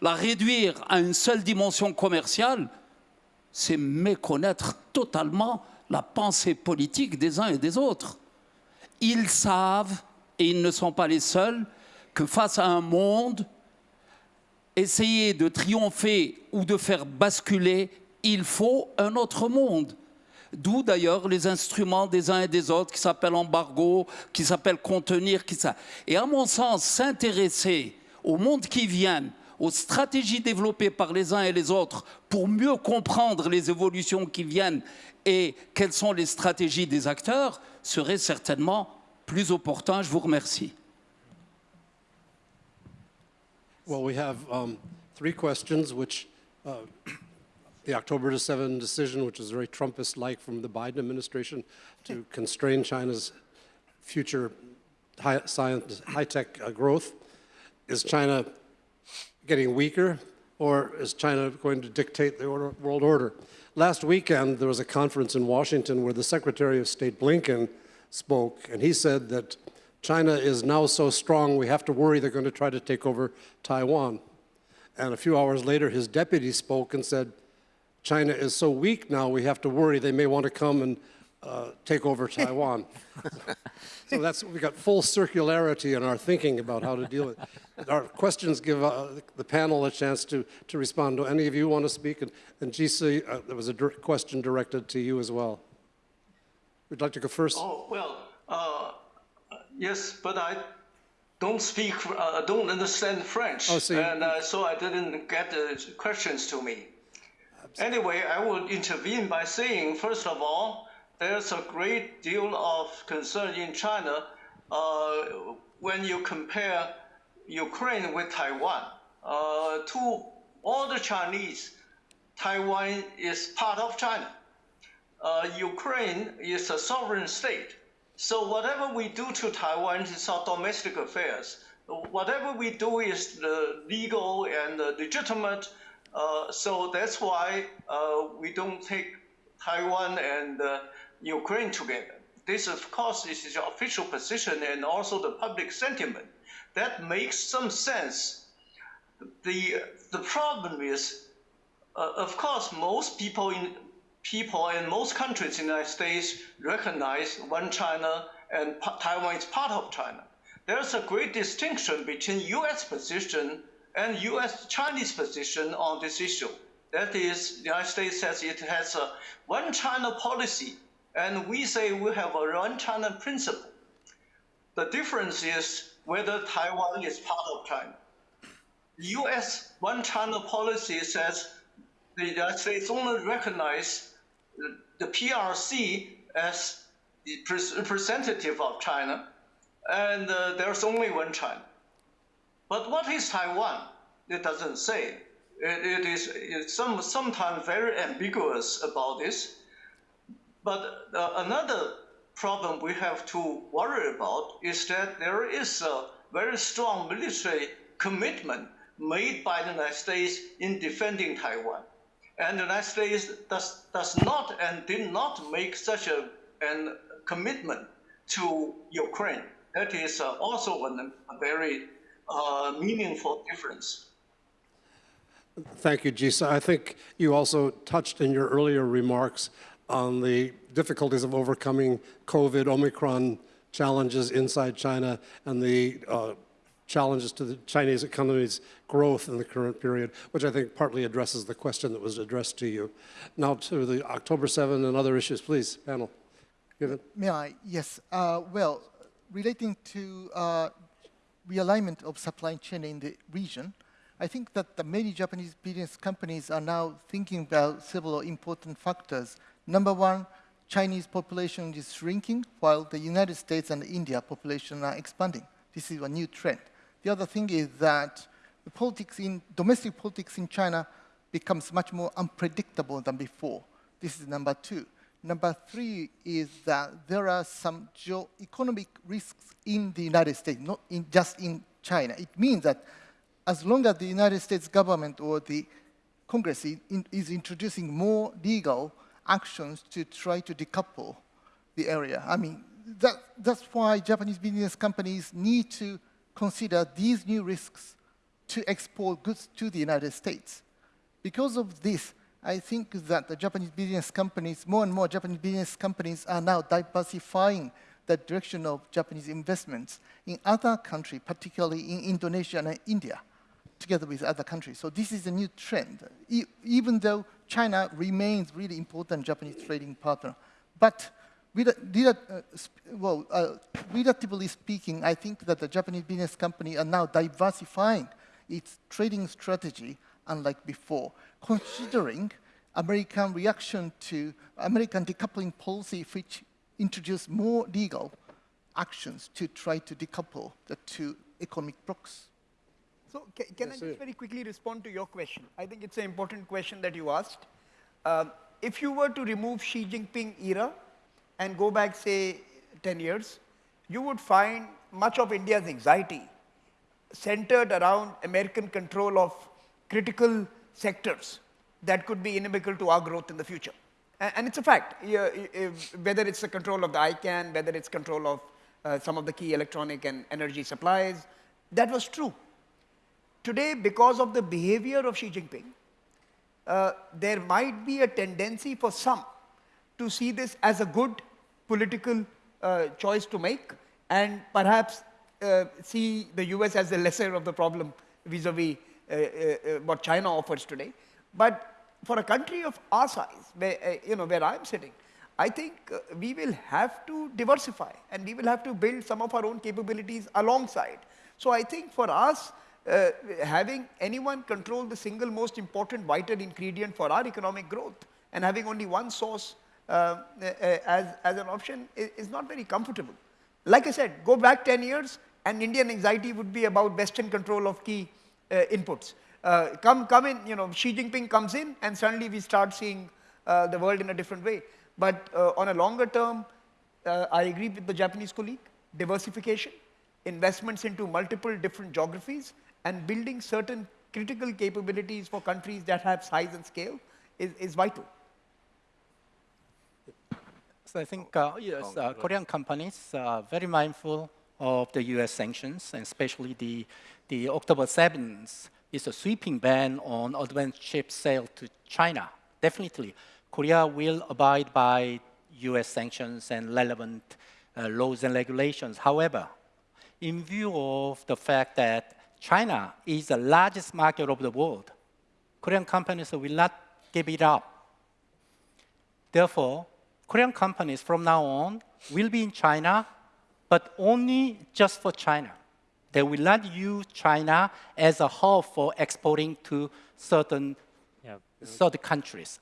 la réduire à une seule dimension commerciale, c'est méconnaître totalement la pensée politique des uns et des autres. Ils savent, et ils ne sont pas les seuls, que face à un monde, essayer de triompher ou de faire basculer il faut un autre monde. D'où d'ailleurs les instruments des uns et des autres qui s'appellent embargo, qui s'appellent contenir, qui. Et à mon sens, s'intéresser au monde qui vient, aux stratégies développées par les uns et les autres pour mieux comprendre les évolutions qui viennent et quelles sont les stratégies des acteurs serait certainement plus opportun. Je vous remercie. Well, we have um, three questions which uh, the October 7 decision, which is very Trumpist-like from the Biden administration to constrain China's future high high-tech uh, growth. Is China getting weaker, or is China going to dictate the order, world order? Last weekend, there was a conference in Washington where the Secretary of State Blinken spoke, and he said that China is now so strong, we have to worry they're going to try to take over Taiwan. And a few hours later, his deputy spoke and said, China is so weak now, we have to worry they may want to come and uh, take over Taiwan. so that's, we got full circularity in our thinking about how to deal with it. Our questions give uh, the panel a chance to, to respond. Do any of you want to speak? And, and Jisi, uh, there was a question directed to you as well. Would you like to go first? Oh, well, uh, yes, but I don't speak, uh, don't understand French. Oh, so and uh, so I didn't get the questions to me. Anyway, I will intervene by saying, first of all, there's a great deal of concern in China uh, when you compare Ukraine with Taiwan. Uh, to all the Chinese, Taiwan is part of China. Uh, Ukraine is a sovereign state. So whatever we do to Taiwan is our domestic affairs. whatever we do is legal and legitimate. Uh, so that's why uh, we don't take Taiwan and uh, Ukraine together. This, of course, is the official position and also the public sentiment. That makes some sense. The, the problem is, uh, of course, most people in people in most countries in the United States recognize one China and Taiwan is part of China. There's a great distinction between U.S. position and U.S. Chinese position on this issue. That is, the United States says it has a one China policy, and we say we have a one China principle. The difference is whether Taiwan is part of China. U.S. one China policy says the United States only recognize the PRC as the representative of China, and uh, there's only one China. But what is Taiwan? It doesn't say. it, it is some, sometimes very ambiguous about this. But uh, another problem we have to worry about is that there is a very strong military commitment made by the United States in defending Taiwan. And the United States does, does not and did not make such a an commitment to Ukraine. That is uh, also an, a very uh, meaningful difference. Thank you, Jisi. I think you also touched in your earlier remarks on the difficulties of overcoming COVID, Omicron challenges inside China, and the uh, challenges to the Chinese economy's growth in the current period, which I think partly addresses the question that was addressed to you. Now to the October 7 and other issues, please, panel. Given. May I? Yes. Uh, well, relating to uh, realignment of supply chain in the region, I think that many Japanese business companies are now thinking about several important factors. Number one, Chinese population is shrinking while the United States and India population are expanding. This is a new trend. The other thing is that the politics in, domestic politics in China becomes much more unpredictable than before. This is number two. Number three is that there are some geo-economic risks in the United States, not in, just in China. It means that as long as the United States government or the Congress is introducing more legal actions to try to decouple the area. I mean, that, that's why Japanese business companies need to consider these new risks to export goods to the United States. Because of this, I think that the Japanese business companies, more and more Japanese business companies are now diversifying the direction of Japanese investments in other countries, particularly in Indonesia and India together with other countries. So this is a new trend, e even though China remains really important Japanese trading partner. But uh, well, uh, relatively speaking, I think that the Japanese business company are now diversifying its trading strategy unlike before, considering American reaction to American decoupling policy, which introduced more legal actions to try to decouple the two economic blocks. So can, can yes, I just very quickly respond to your question? I think it's an important question that you asked. Um, if you were to remove Xi Jinping era and go back, say, 10 years, you would find much of India's anxiety centered around American control of critical sectors that could be inimical to our growth in the future. And, and it's a fact, whether it's the control of the ICANN, whether it's control of uh, some of the key electronic and energy supplies, that was true. Today, because of the behavior of Xi Jinping, uh, there might be a tendency for some to see this as a good political uh, choice to make and perhaps uh, see the US as the lesser of the problem vis-a-vis -vis, uh, uh, what China offers today. But for a country of our size, where, uh, you know, where I'm sitting, I think we will have to diversify and we will have to build some of our own capabilities alongside. So I think for us, uh, having anyone control the single most important vital ingredient for our economic growth and having only one source uh, uh, as, as an option is, is, not very comfortable. Like I said, go back 10 years and Indian anxiety would be about Western control of key uh, inputs. Uh, come, come in, you know, Xi Jinping comes in and suddenly we start seeing uh, the world in a different way. But on a longer term, I agree with the Japanese colleague, diversification, investments into multiple different geographies and building certain critical capabilities for countries that have size and scale is, is vital. So I think uh, yes, uh, Korean companies are very mindful of the U.S. sanctions, and especially the, the October 7th is a sweeping ban on advanced chip sale to China. Definitely, Korea will abide by U.S. sanctions and relevant uh, laws and regulations. However, in view of the fact that China is the largest market of the world, Korean companies will not give it up. Therefore, Korean companies from now on will be in China, but only just for China. They will not use China as a hub for exporting to certain Yeah. certain countries.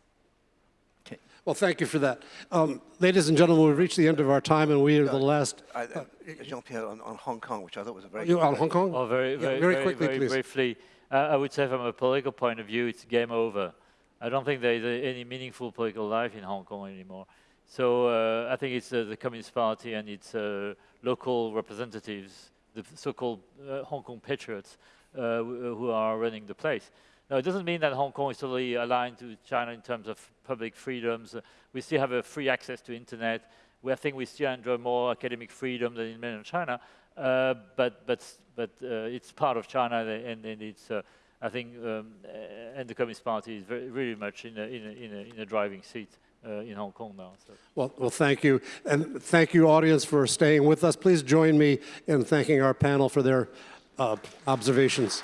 Okay. Well, thank you for that. Um, Ladies and gentlemen, we've reached the end of our time, and we are the last. I, uh, Jean-Pierre, on, on Hong Kong, which I thought was a very You on. Hong Kong? Oh, very, Yeah, very, very very, quickly, very please. briefly. Uh, I would say from a political point of view, it's game over. I don't think there is any meaningful political life in Hong Kong anymore. So uh, I think it's uh, the Communist Party and its uh, local representatives, the so-called uh, Hong Kong patriots, uh, who who are running the place. Now, it doesn't mean that Hong Kong is totally aligned to China in terms of public freedoms. We still have a free access to internet. We, I think we still enjoy more academic freedom than in mainland China. Uh, but but but uh, it's part of China, and, and it's uh, I think um, uh, and the Communist Party is very, really much in a, in a, in a, in a driving seat uh, in Hong Kong now. So. Well, well, thank you. And thank you, audience, for staying with us. Please join me in thanking our panel for their uh, observations.